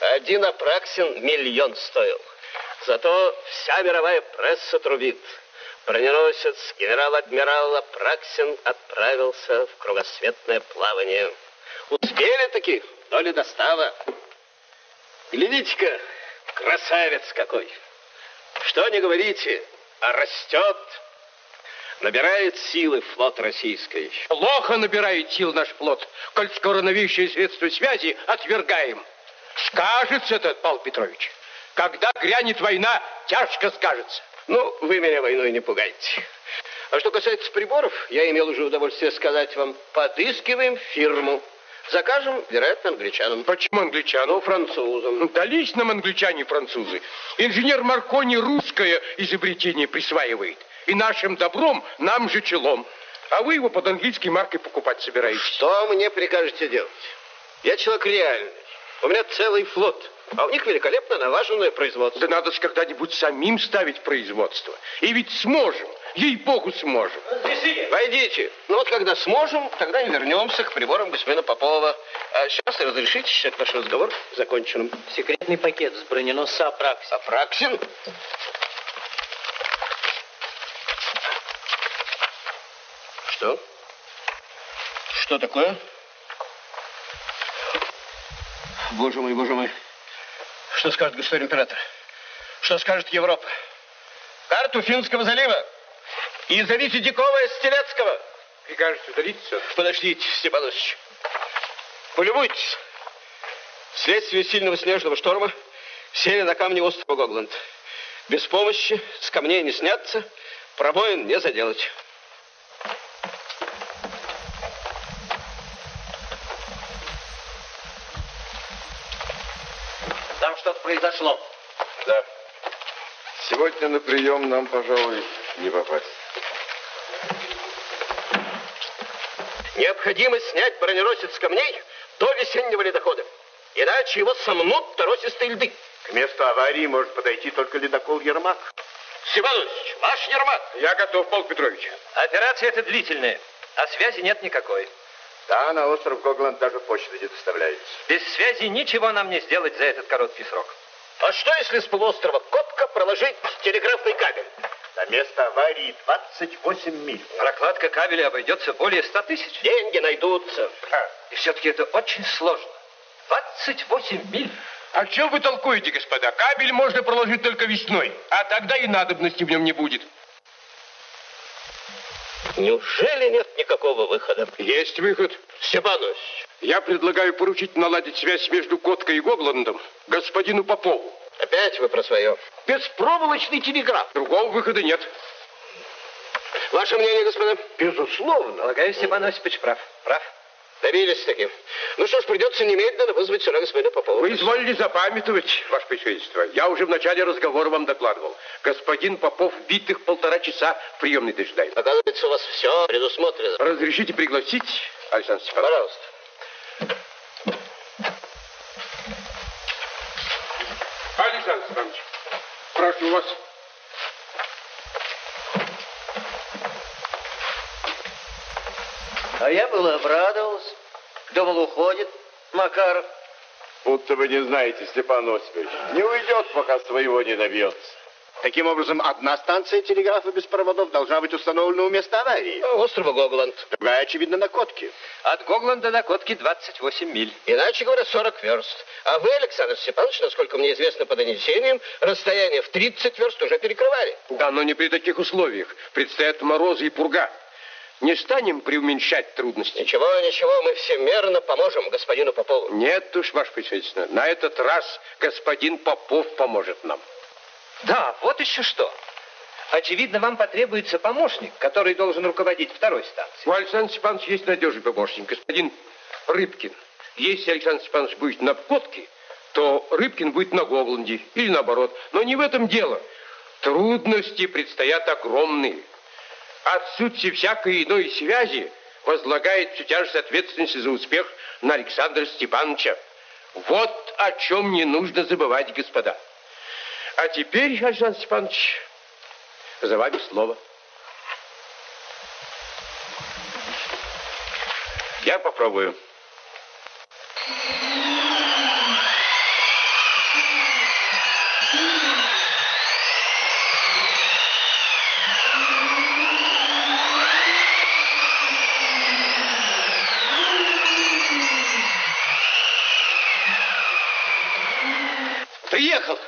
Один Апраксин миллион стоил. Зато вся мировая пресса трубит. Броненосец генерал-адмирал Апраксин отправился в кругосветное плавание. Успели таки, доли достава. Глядите-ка, красавец какой. Что не говорите, а растет. Набирает силы флот российский. Плохо набирает сил наш флот, коль скоро новейшие средства связи отвергаем. Скажется этот, Павел Петрович. Когда грянет война, тяжко скажется. Ну, вы меня войной не пугайте. А что касается приборов, я имел уже удовольствие сказать вам, подыскиваем фирму. Закажем, вероятно, англичанам. Почему англичанам? Ну, французам. Дались нам англичане французы. Инженер Маркони русское изобретение присваивает. И нашим добром нам же челом. А вы его под английской маркой покупать собираетесь. Что мне прикажете делать? Я человек реальный. У меня целый флот. А у них великолепно налаженное производство. Да надо же когда-нибудь самим ставить производство. И ведь сможем. Ей-богу, сможем. Войдите. Ну вот когда сможем, тогда и вернемся к приборам господина Попова. А сейчас разрешите считать наш разговор законченным. Секретный пакет с броненосца Апраксин. Апраксин? Что? Что такое? Боже мой, боже мой. Что скажет государь император? Что скажет Европа? Карту Финского залива. И зовите Дикова Стелецкого. Прикажете удалить все? Подождите, Степанович. Полюбуйтесь. Вследствие сильного снежного шторма сели на камни острова Гогланд. Без помощи, с камней не сняться, пробоин не заделать. Там что-то произошло. Да. Сегодня на прием нам, пожалуй, не попасть. Необходимо снять броненосец с камней до весеннего ледохода. Иначе его сомнут торосистые льды. К месту аварии может подойти только ледокол Ермак. Степанович, ваш Ермак. Я готов, Павел Петрович. Операция эта длительная, а связи нет никакой. Да, на остров Гогланд даже почта не доставляется. Без связи ничего нам не сделать за этот короткий срок. А что, если с полуострова Котка проложить телеграфный кабель? На место аварии 28 миль. Прокладка кабеля обойдется более 100 тысяч. Деньги найдутся. И все-таки это очень сложно. 28 миль. О чем вы толкуете, господа? Кабель можно проложить только весной, а тогда и надобности в нем не будет. Неужели нет никакого выхода? Есть выход. Степанович. Я предлагаю поручить наладить связь между Коткой и Гогландом господину Попову. Опять вы про свое. Беспроволочный телеграф. Другого выхода нет. Ваше мнение, господа? Безусловно. Полагаю, Степан Осипович прав. Прав. Добились таки. Ну что ж, придется немедленно вызвать сюда господина Попова. Вы изволили запамятовать, ваше председательство. Я уже в начале разговора вам докладывал. Господин Попов битых полтора часа в приемной дожидается. Оказывается, у вас все предусмотрено. Разрешите пригласить, Александр Степанович? Пожалуйста. Александр Степанович, прошу вас. А я был обрадовался. Думал, уходит Макаров. Будто вы не знаете, Степан Осипович. Не уйдет, пока своего не добьется. Таким образом, одна станция телеграфа без проводов должна быть установлена у места аварии. Острова Гогланд. Другая, очевидно, на Котке. От Гогланда до Котки 28 миль. Иначе говоря, 40 верст. А вы, Александр Степанович, насколько мне известно по донесениям, расстояние в 30 верст уже перекрывали. Да, но не при таких условиях. Предстоят морозы и пурга. Не станем преуменьшать трудности. Ничего, ничего, мы всемерно поможем господину Попову. Нет уж, ваше председательство, на этот раз господин Попов поможет нам. Да, вот еще что. Очевидно, вам потребуется помощник, который должен руководить второй станцией. У Александра Степановича есть надежный помощник, господин Рыбкин. Если Александр Степанович будет на Котке, то Рыбкин будет на Гогланде или наоборот. Но не в этом дело. Трудности предстоят огромные. Отсутствие всякой иной связи возлагает всю тяжесть ответственности за успех на Александра Степановича. Вот о чем не нужно забывать, господа. А теперь, Александр Степанович, за вами слово. Я попробую. Приехал.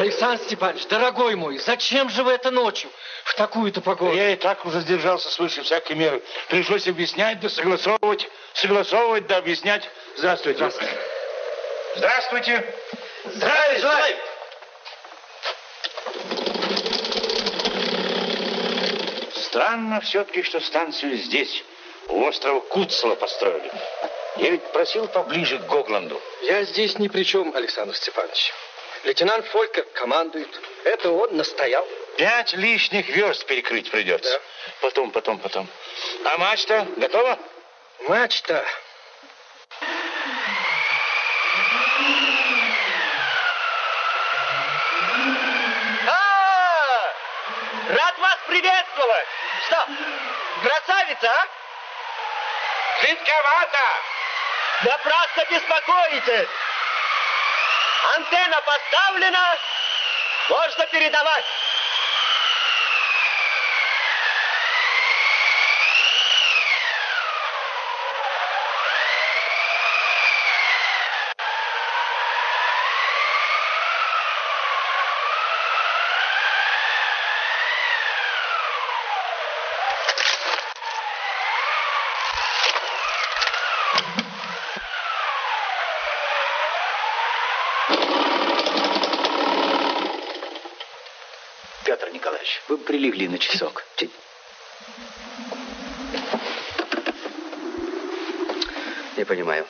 Александр Степанович, дорогой мой, зачем же вы это ночью, в такую-то погоду? Я и так уже сдержался свыше всякой меры. Пришлось объяснять, да согласовывать, согласовывать, да объяснять. Здравствуйте. Здравствуйте. Здравствуйте. Здравия желаю. Странно все-таки, что станцию здесь, у острова Куцела построили. Я ведь просил поближе к Гогланду. Я здесь ни при чем, Александр Степанович. Лейтенант Фолькер командует. Это он настоял. Пять лишних верст перекрыть придется. Да. Потом, потом, потом. А мачта готова? Мачта. А, рад вас приветствовать. Что, красавица, а? Жидковато. Напрасно беспокоитесь. Антенна поставлена, можно передавать. Петр Николаевич, прилегли на часок. Не понимаю.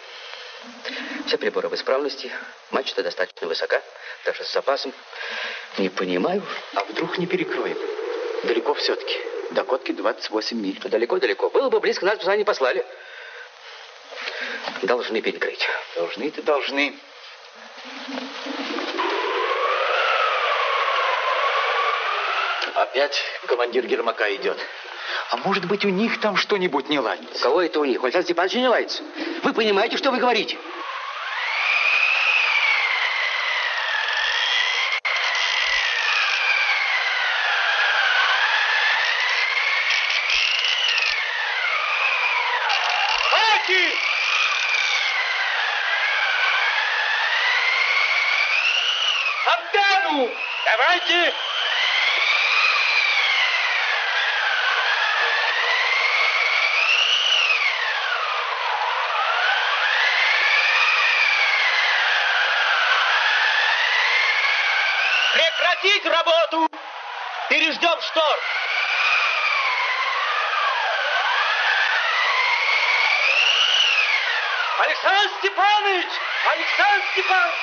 Все приборы в исправности, мачта достаточно высока, даже с запасом. Не понимаю, а вдруг не перекроем? Далеко все-таки. До Котки 28 миль. Далеко-далеко. Было бы близко, нас бы сюда не послали. Должны перекрыть. Должны-то должны. Опять командир Гермака идет. А может быть, у них там что-нибудь не ладится? У кого это у них? У Александра Степановича не ладится. Вы понимаете, что вы говорите? Хватит! Антенну! Давайте! Прекратить работу! Переждем шторм! Александр Степанович! Александр Степанович!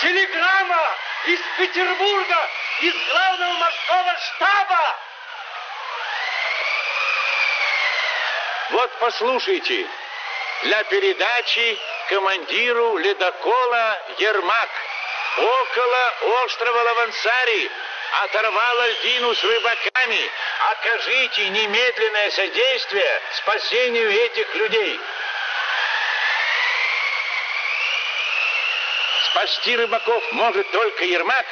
Телеграмма из Петербурга, из главного морского штаба! Вот послушайте. Для передачи командиру ледокола Ермак около острова Лавансари оторвала льдину с рыбаками. Окажите немедленное содействие спасению этих людей. Спасти рыбаков может только Ермак,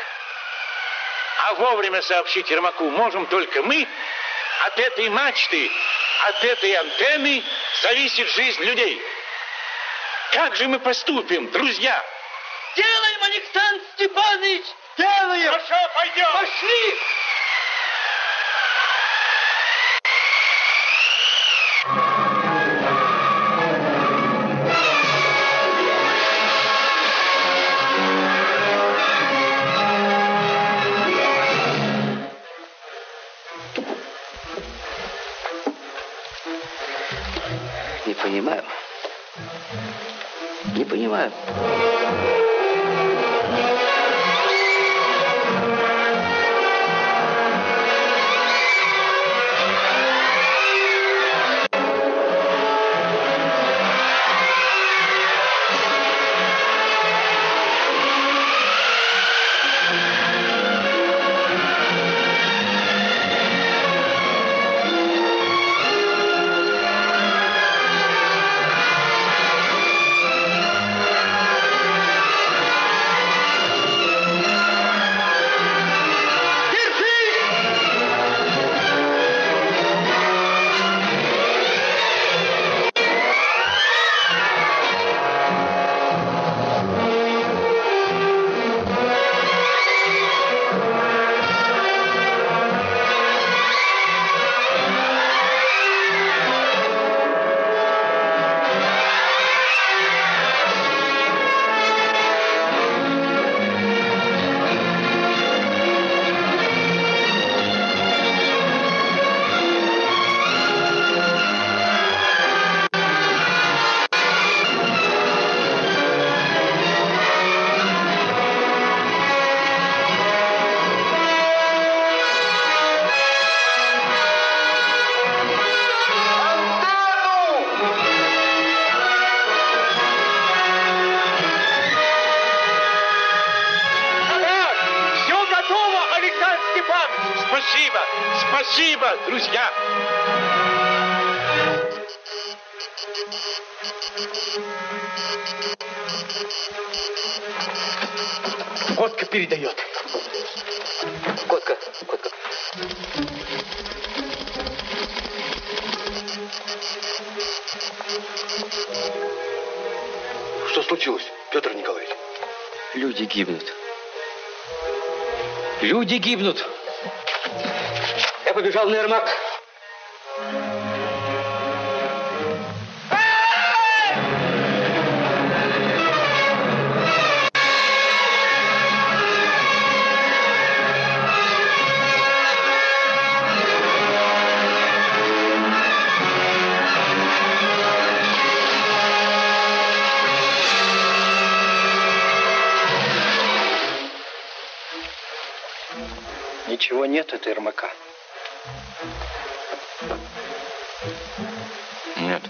а вовремя сообщить Ермаку можем только мы. От этой мачты, от этой антенны зависит жизнь людей. Как же мы поступим, друзья? Делаем, Александр Степанович! Делаем! Хорошо, пойдем! Пошли! Не Что случилось, Петр Николаевич? Люди гибнут. Люди гибнут. Я побежал на Ермак. Ничего нет, это Ермака. Нет.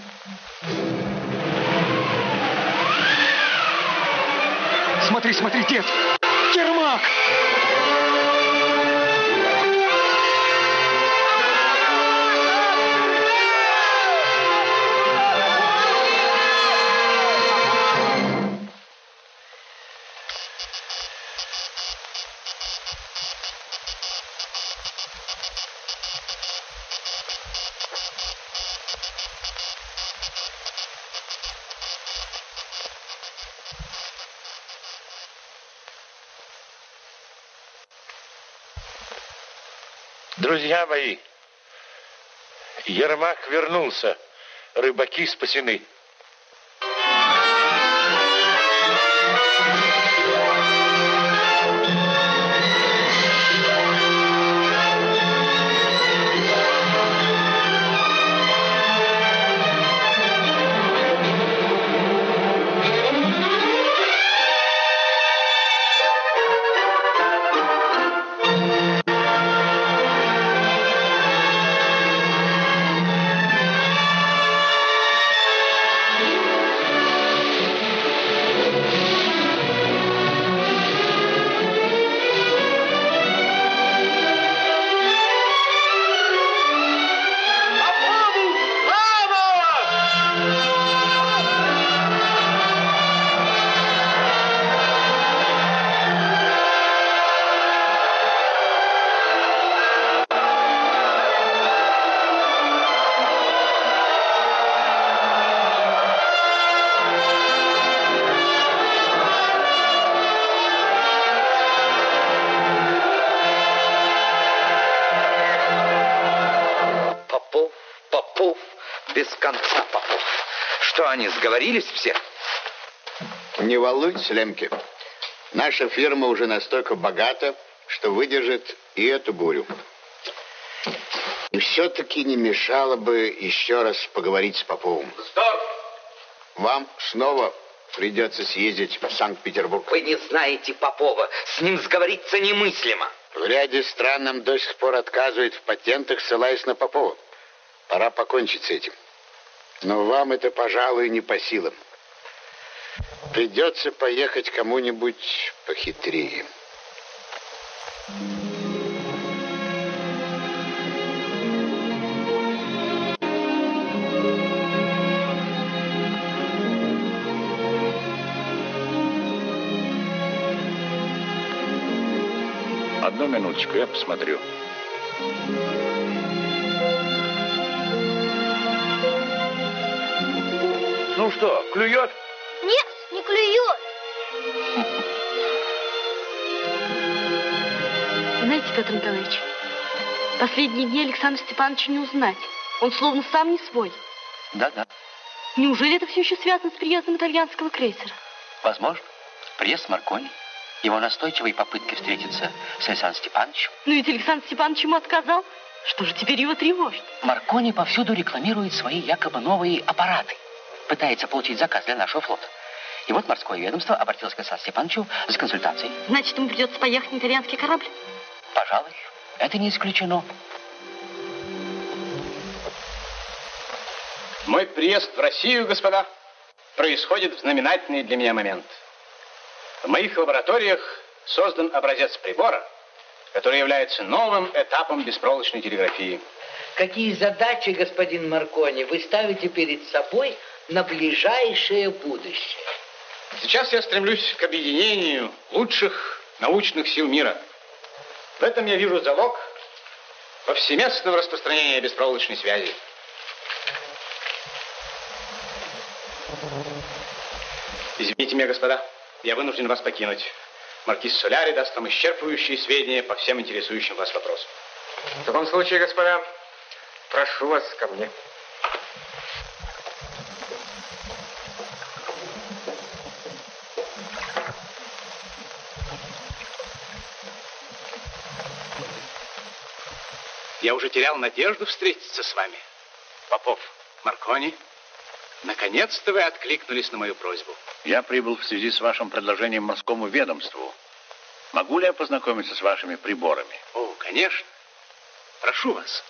Смотри, смотри, дед! Ермак! Друзья мои, Ермак вернулся. Рыбаки спасены. Сговорились все? Не волнуйтесь, Лемке. Наша фирма уже настолько богата, что выдержит и эту бурю. И все-таки не мешало бы еще раз поговорить с Поповым. Стоп! Вам снова придется съездить в Санкт-Петербург. Вы не знаете Попова. С ним сговориться немыслимо. В ряде стран нам до сих пор отказывают в патентах, ссылаясь на Попова. Пора покончить с этим. Но вам это, пожалуй, не по силам. Придется поехать кому-нибудь похитрее. Одну минуточку, я посмотрю. Ну что, клюет? Нет, не клюет. Знаете, Петр Николаевич, последние дни Александра Степановича не узнать. Он словно сам не свой. Да-да, Неужели это все еще связано с приездом итальянского крейсера? возможно. Приезд Маркони, его настойчивые попытки встретиться с Александром Степановичем. Но ведь Александр Степанович ему отказал. Что же теперь его тревожит? Маркони повсюду рекламирует свои якобы новые аппараты. Пытается получить заказ для нашего флота. И вот морское ведомство обратилось к Александру Степановичу за консультацией. Значит, ему придется поехать на итальянский корабль? Пожалуй, это не исключено. Мой приезд в Россию, господа, происходит в знаменательный для меня момент. В моих лабораториях создан образец прибора, который является новым этапом беспроволочной телеграфии. Какие задачи, господин Маркони, вы ставите перед собой на ближайшее будущее? Сейчас я стремлюсь к объединению лучших научных сил мира. В этом я вижу залог повсеместного распространения беспроволочной связи. Извините меня, господа, я вынужден вас покинуть. Маркиз Соляри даст нам исчерпывающие сведения по всем интересующим вас вопросам. В таком случае, господа, прошу вас ко мне. Я уже терял надежду встретиться с вами. Попов, Маркони, наконец-то вы откликнулись на мою просьбу. Я прибыл в связи с вашим предложением морскому ведомству. Могу ли я познакомиться с вашими приборами? О, конечно. Прошу вас.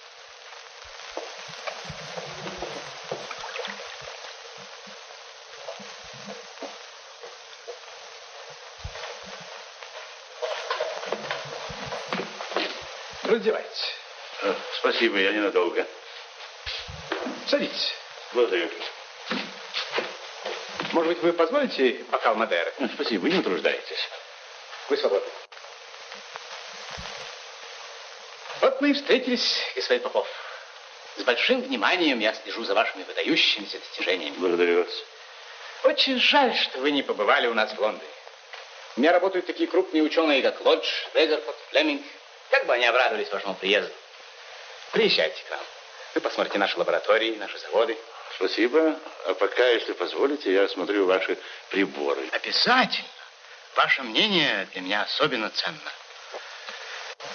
Раздевайтесь. Э, Спасибо, я ненадолго. Садитесь. Благодарю. Может быть, вы позволите бокал Мадеры? Спасибо, не утруждайтесь. Вы свободны. Вот мы и встретились, господин Попов. С большим вниманием я слежу за вашими выдающимися достижениями. Благодарю вас. Очень жаль, что вы не побывали у нас в Лондоне. У меня работают такие крупные ученые, как Лодж, Резерфорд, Флеминг. Как бы они обрадовались вашему приезду. Приезжайте к нам. Вы посмотрите наши лаборатории, наши заводы. Спасибо. А пока, если позволите, я осмотрю ваши приборы. Обязательно. Ваше мнение для меня особенно ценно.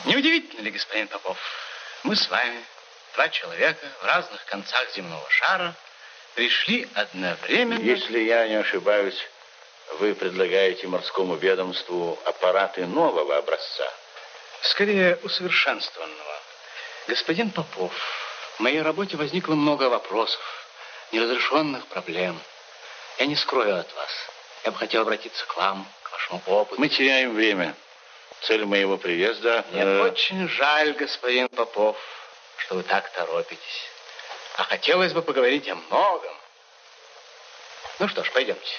Неудивительно ли, господин Попов, мы с вами, два человека в разных концах земного шара, пришли одновременно... Если я не ошибаюсь, вы предлагаете морскому ведомству аппараты нового образца. Скорее, усовершенствованного. Господин Попов, в моей работе возникло много вопросов, неразрешенных проблем. Я не скрою от вас. Я бы хотел обратиться к вам, к вашему опыту. Мы теряем время. Цель моего приезда... Мне э, очень жаль, господин Попов, что вы так торопитесь. А хотелось бы поговорить о многом. Ну что ж, пойдемте.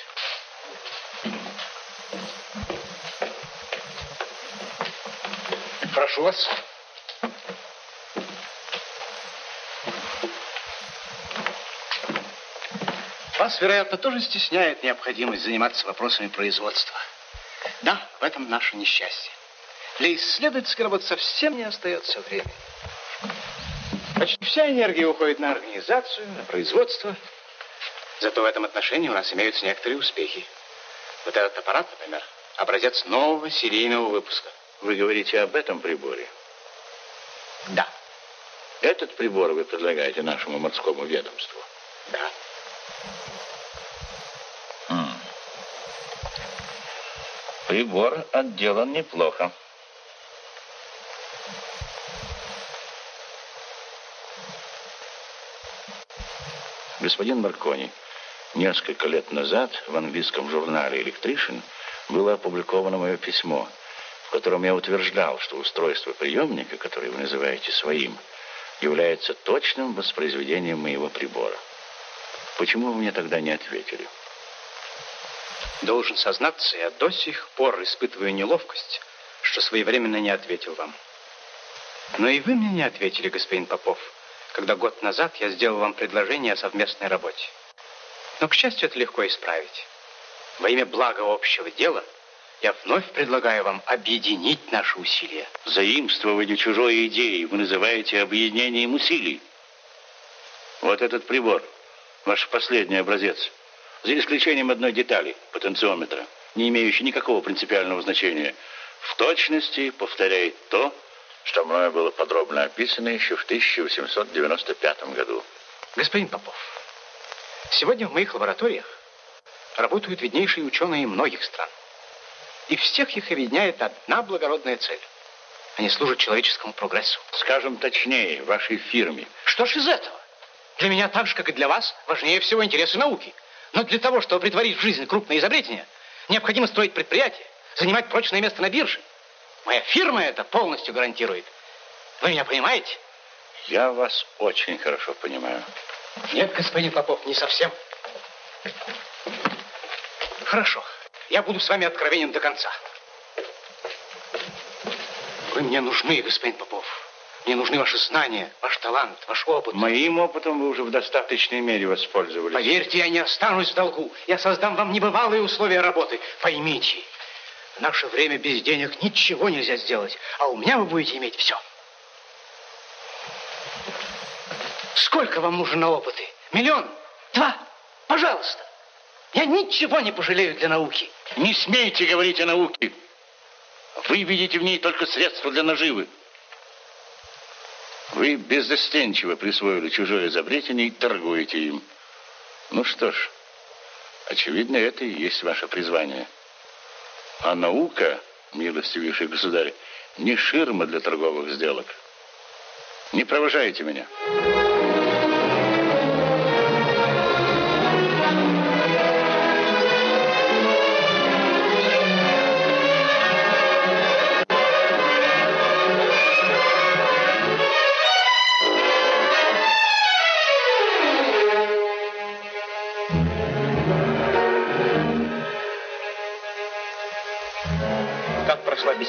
Прошу вас. Вас, вероятно, тоже стесняет необходимость заниматься вопросами производства. Да, в этом наше несчастье. Для исследовательской работы совсем не остается времени. Почти вся энергия уходит на организацию, на производство. Зато в этом отношении у нас имеются некоторые успехи. Вот этот аппарат, например, образец нового серийного выпуска. Вы говорите об этом приборе? Да. Этот прибор вы предлагаете нашему морскому ведомству? Да. Прибор отделан неплохо. Господин Маркони, несколько лет назад в английском журнале «Электришин» было опубликовано мое письмо, в котором я утверждал, что устройство приемника, которое вы называете своим, является точным воспроизведением моего прибора. Почему вы мне тогда не ответили? Должен сознаться, я до сих пор испытываю неловкость, что своевременно не ответил вам. Но и вы мне не ответили, господин Попов, когда год назад я сделал вам предложение о совместной работе. Но, к счастью, это легко исправить. Во имя блага общего дела я вновь предлагаю вам объединить наши усилия. Заимствовали чужой идеи, вы называете объединением усилий. Вот этот прибор, ваш последний образец, за исключением одной детали, потенциометра, не имеющей никакого принципиального значения, в точности повторяет то, что мною было подробно описано еще в 1895 году. Господин Попов, сегодня в моих лабораториях работают виднейшие ученые многих стран. И всех их объединяет одна благородная цель. Они служат человеческому прогрессу. Скажем точнее, вашей фирме. Что ж из этого? Для меня так же, как и для вас, важнее всего интересы науки. Но для того, чтобы притворить в жизнь крупные изобретения, необходимо строить предприятие, занимать прочное место на бирже. Моя фирма это полностью гарантирует. Вы меня понимаете? Я вас очень хорошо понимаю. Нет, господин Попов, не совсем. Хорошо. Я буду с вами откровенен до конца. Вы мне нужны, господин Попов. Мне нужны ваши знания, ваш талант, ваш опыт. Моим опытом вы уже в достаточной мере воспользовались. Поверьте, я не останусь в долгу. Я создам вам небывалые условия работы. Поймите, в наше время без денег ничего нельзя сделать, а у меня вы будете иметь все. Сколько вам нужно на опыты? Миллион? Два? Пожалуйста. Я ничего не пожалею для науки. Не смейте говорить о науке. Вы видите в ней только средства для наживы. Вы беззастенчиво присвоили чужое изобретение и торгуете им. Ну что ж, очевидно, это и есть ваше призвание. А наука, милостивейший государь, не ширма для торговых сделок. Не провожайте меня.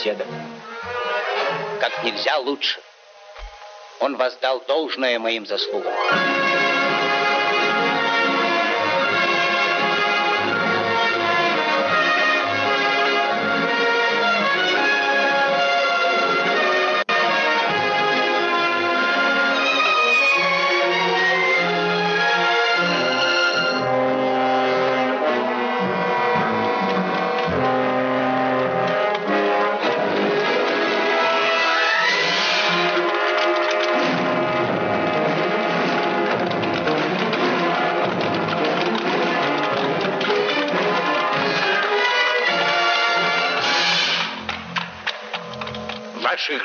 Беседа? Как нельзя лучше. Он воздал должное моим заслугам.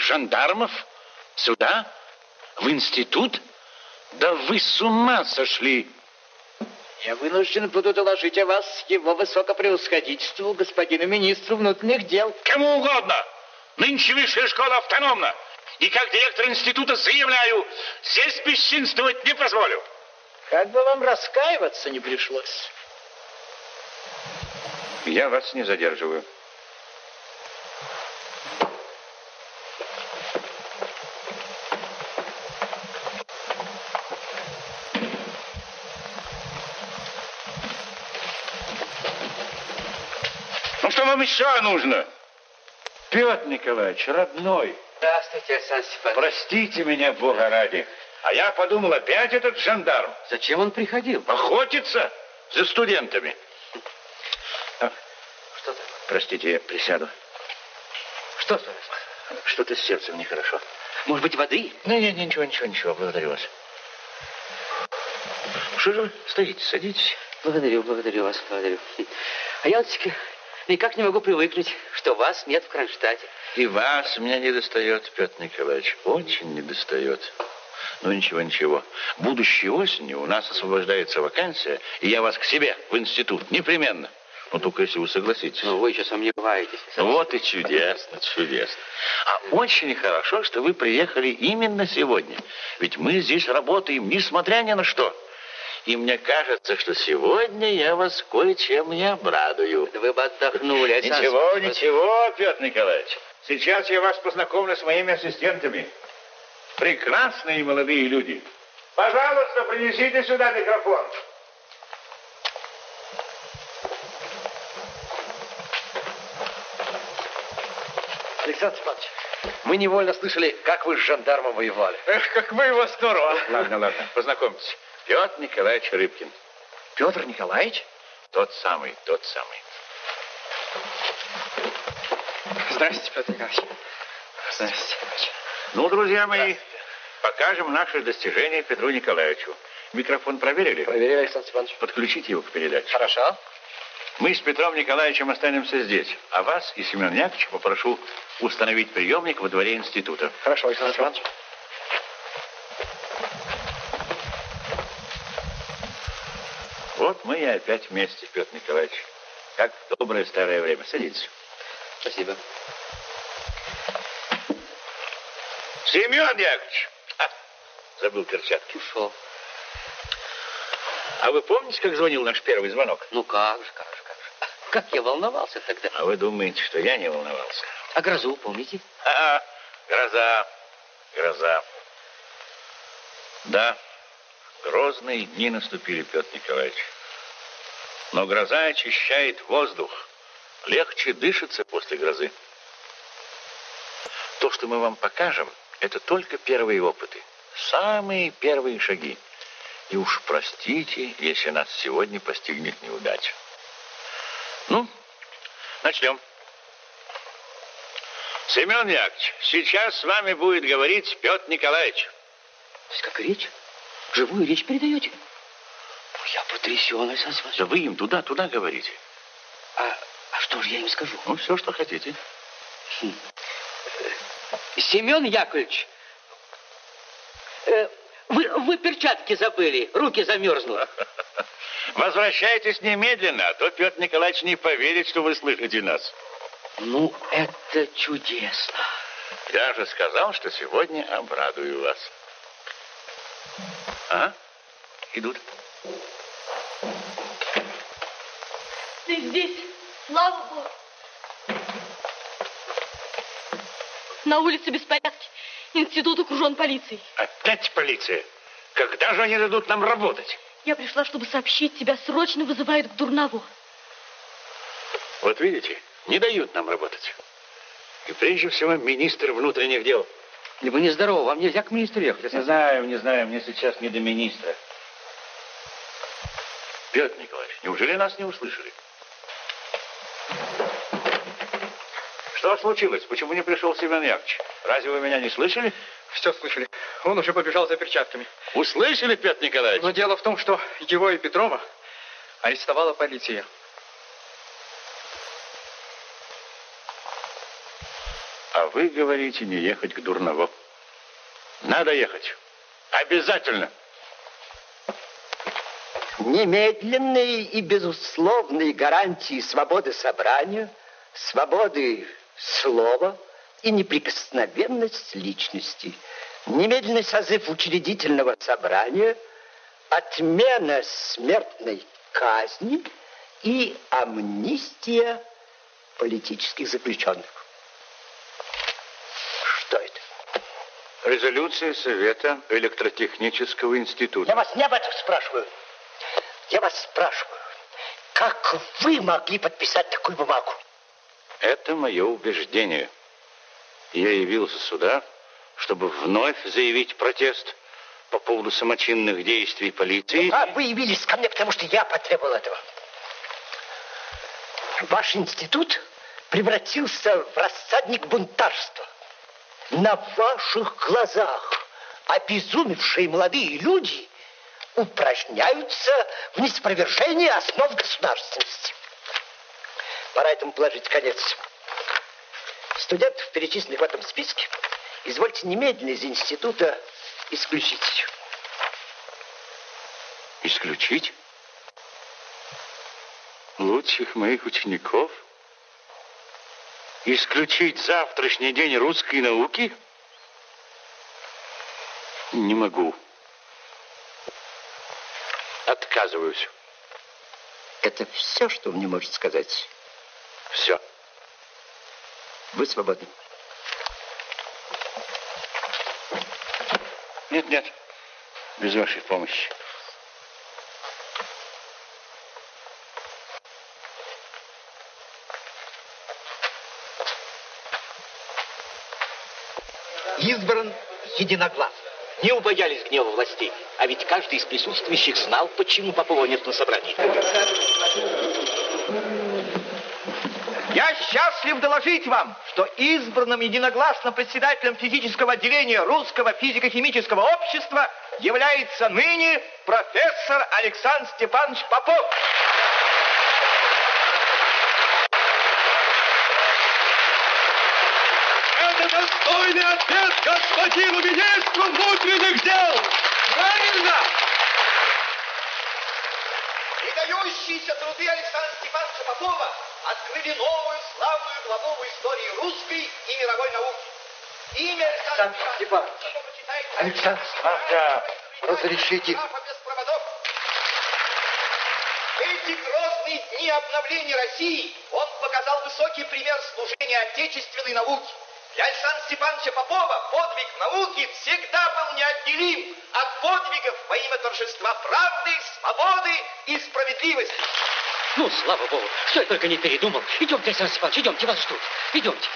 Жандармов? Сюда? В институт? Да вы с ума сошли! Я вынужден буду доложить о вас его высокопревосходительству, господину министру внутренних дел. Кому угодно. Нынче высшая школа автономна. И как директор института заявляю, здесь бесчинствовать не позволю. Как бы вам раскаиваться не пришлось. Я вас не задерживаю. Вам еще нужно? Петр Николаевич, родной, Здравствуйте, Александр Степанович. простите меня, Бога ради. А я подумал, опять этот жандарм. Зачем он приходил? Охотиться за студентами. А, Что такое? простите, я присяду. Что такое? Что-то с сердцем нехорошо. Может быть, воды? Не, не, ничего, ничего, ничего, благодарю вас. Что же вы стоите, садитесь. Благодарю, благодарю вас, благодарю. А я вот никак не могу привыкнуть, что вас нет в Кронштадте. И вас меня не достает, Петр Николаевич, очень не достает. Ну, ничего, ничего. Будущей осенью у нас освобождается вакансия, и я вас к себе в институт, непременно. Ну, только если вы согласитесь. Но вы еще сомневаетесь. Вот и чудесно, чудесно. А очень хорошо, что вы приехали именно сегодня. Ведь мы здесь работаем, несмотря ни на что. И мне кажется, что сегодня я вас кое-чем не обрадую. Вы бы отдохнули, Александр Ничего, ничего, Петр Николаевич. Сейчас я вас познакомлю с моими ассистентами. Прекрасные молодые люди. Пожалуйста, принесите сюда микрофон. Александр Степанович, мы невольно слышали, как вы с жандармом воевали. Эх, как вы его здорово. Ладно, ладно, познакомьтесь. Петр Николаевич Рыбкин. Петр Николаевич? Тот самый, тот самый. Здравствуйте, Петр Николаевич. Здравствуйте. Ну, друзья мои, покажем наши достижения Петру Николаевичу. Микрофон проверили? Проверили, Александр Степанович. Подключите его к передаче. Хорошо. Мы с Петром Николаевичем останемся здесь, а вас и Семен Яковлевича попрошу установить приемник во дворе института. Хорошо, Александр Степанович. Вот мы и опять вместе, Петр Николаевич. Как в доброе старое время. Садитесь. Спасибо. Семен Яковлевич! А, забыл перчатки. Ушел. А вы помните, как звонил наш первый звонок? Ну как же, как же, как же. Как я волновался тогда. А вы думаете, что я не волновался? А грозу помните? А, гроза, гроза. Да, грозные дни наступили, Петр Николаевич. Но гроза очищает воздух. Легче дышится после грозы. То, что мы вам покажем, это только первые опыты. Самые первые шаги. И уж простите, если нас сегодня постигнет неудача. Ну, начнем. Семен Яковлевич, сейчас с вами будет говорить Петр Николаевич. То есть как речь? Живую речь передаете? Я потрясен, Александр Степанович. Да вы им туда-туда говорите. А, а что же я им скажу? Ну, все, что хотите. Хм. Семен Яковлевич, э, вы, вы перчатки забыли, руки замерзнули. [laughs] Возвращайтесь немедленно, а то Петр Николаевич не поверит, что вы слышите нас. Ну, это чудесно. Я же сказал, что сегодня обрадую вас. А? Идут. Ты здесь, слава Богу. На улице беспорядки. Институт окружен полицией. Опять полиция? Когда же они дадут нам работать? Я пришла, чтобы сообщить, тебя срочно вызывают к Дурнову. Вот видите, не дают нам работать. И прежде всего министр внутренних дел. И вы нездоровы, вам нельзя к министру ехать. Не знаю, не знаю, мне сейчас не до министра. Петр Николаевич, неужели нас не услышали? Что случилось? Почему не пришел Семен Яковлевич? Разве вы меня не слышали? Все слышали. Он уже побежал за перчатками. Услышали, Петр Николаевич? Но дело в том, что его и Петрова арестовала полиция. А вы говорите не ехать к Дурново. Надо ехать. Обязательно. Немедленные и безусловные гарантии свободы собрания, свободы слова и неприкосновенность личности. Немедленный созыв учредительного собрания, отмена смертной казни и амнистия политических заключенных. Что это? Резолюция Совета электротехнического института. Я вас не об этом спрашиваю. Я вас спрашиваю, как вы могли подписать такую бумагу? Это мое убеждение. Я явился сюда, чтобы вновь заявить протест по поводу самочинных действий полиции. А вы явились ко мне, потому что я потребовал этого. Ваш институт превратился в рассадник бунтарства. На ваших глазах обезумевшие молодые люди упражняются в неспровержении основ государственности. Пора этому положить конец. Студентов, перечисленных в этом списке, извольте немедленно из института исключить. Исключить? Лучших моих учеников? Исключить завтрашний день русской науки? Не могу. Отказываюсь. Это все, что вы мне можете сказать? Все. Вы свободны. Нет, нет. Без вашей помощи. Избран единогласно. Не убоялись гнева властей. А ведь каждый из присутствующих знал, почему Попова нет на собрании. Я счастлив доложить вам, что избранным единогласно председателем физического отделения Русского физико-химического общества является ныне профессор Александр Степанович Попов. Это достойный ответ господину министру внутренних дел! Правильно! Выдающиеся труды Александра Степановича Попова открыли новую славную главу в истории русской и мировой науки. Имя Александр Степанович. Александр Степанович, разрешите. В эти грозные дни обновления России он показал высокий пример служения отечественной науке. Для Александра Степановича Попова подвиг науки всегда был неотделим от подвигов во имя торжества правды, свободы и справедливости. Ну, слава богу, что я только не передумал. Идемте, Александр Степанович, идемте, вас ждут. Идемте.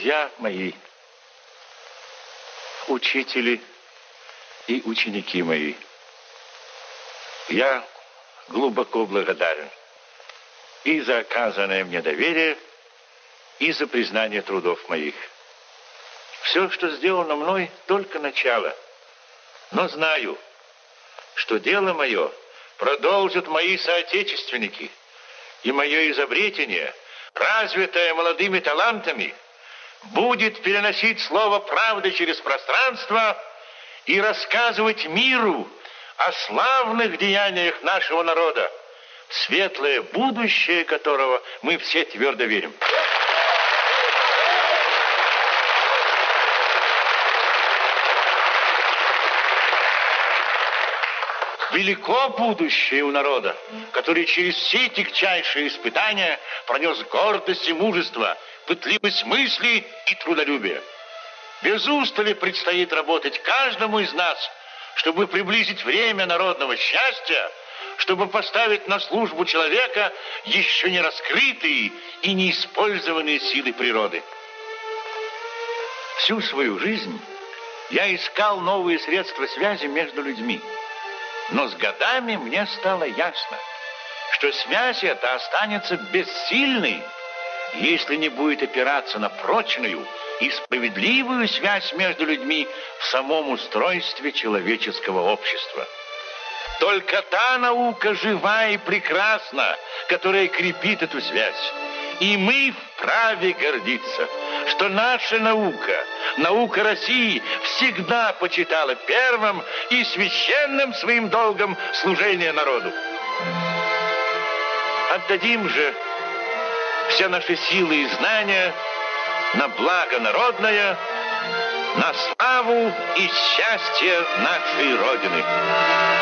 Друзья мои, учители и ученики мои, я глубоко благодарен и за оказанное мне доверие, и за признание трудов моих. Все, что сделано мной, только начало. Но знаю, что дело мое продолжат мои соотечественники, и мое изобретение, развитое молодыми талантами, будет переносить слово правды через пространство и рассказывать миру о славных деяниях нашего народа, светлое будущее которого мы все твердо верим. Велико будущее у народа, который через все тягчайшие испытания пронес гордость и мужество, пытливость мысли и трудолюбие. Без устали предстоит работать каждому из нас, чтобы приблизить время народного счастья, чтобы поставить на службу человека еще не раскрытые и неиспользованные силы природы. Всю свою жизнь я искал новые средства связи между людьми. Но с годами мне стало ясно, что связь эта останется бессильной, если не будет опираться на прочную и справедливую связь между людьми в самом устройстве человеческого общества. Только та наука жива и прекрасна, которая крепит эту связь. И мы вправе гордиться, что наша наука, наука России, всегда почитала первым и священным своим долгом служение народу. Отдадим же все наши силы и знания на благо народное, на славу и счастье нашей Родины.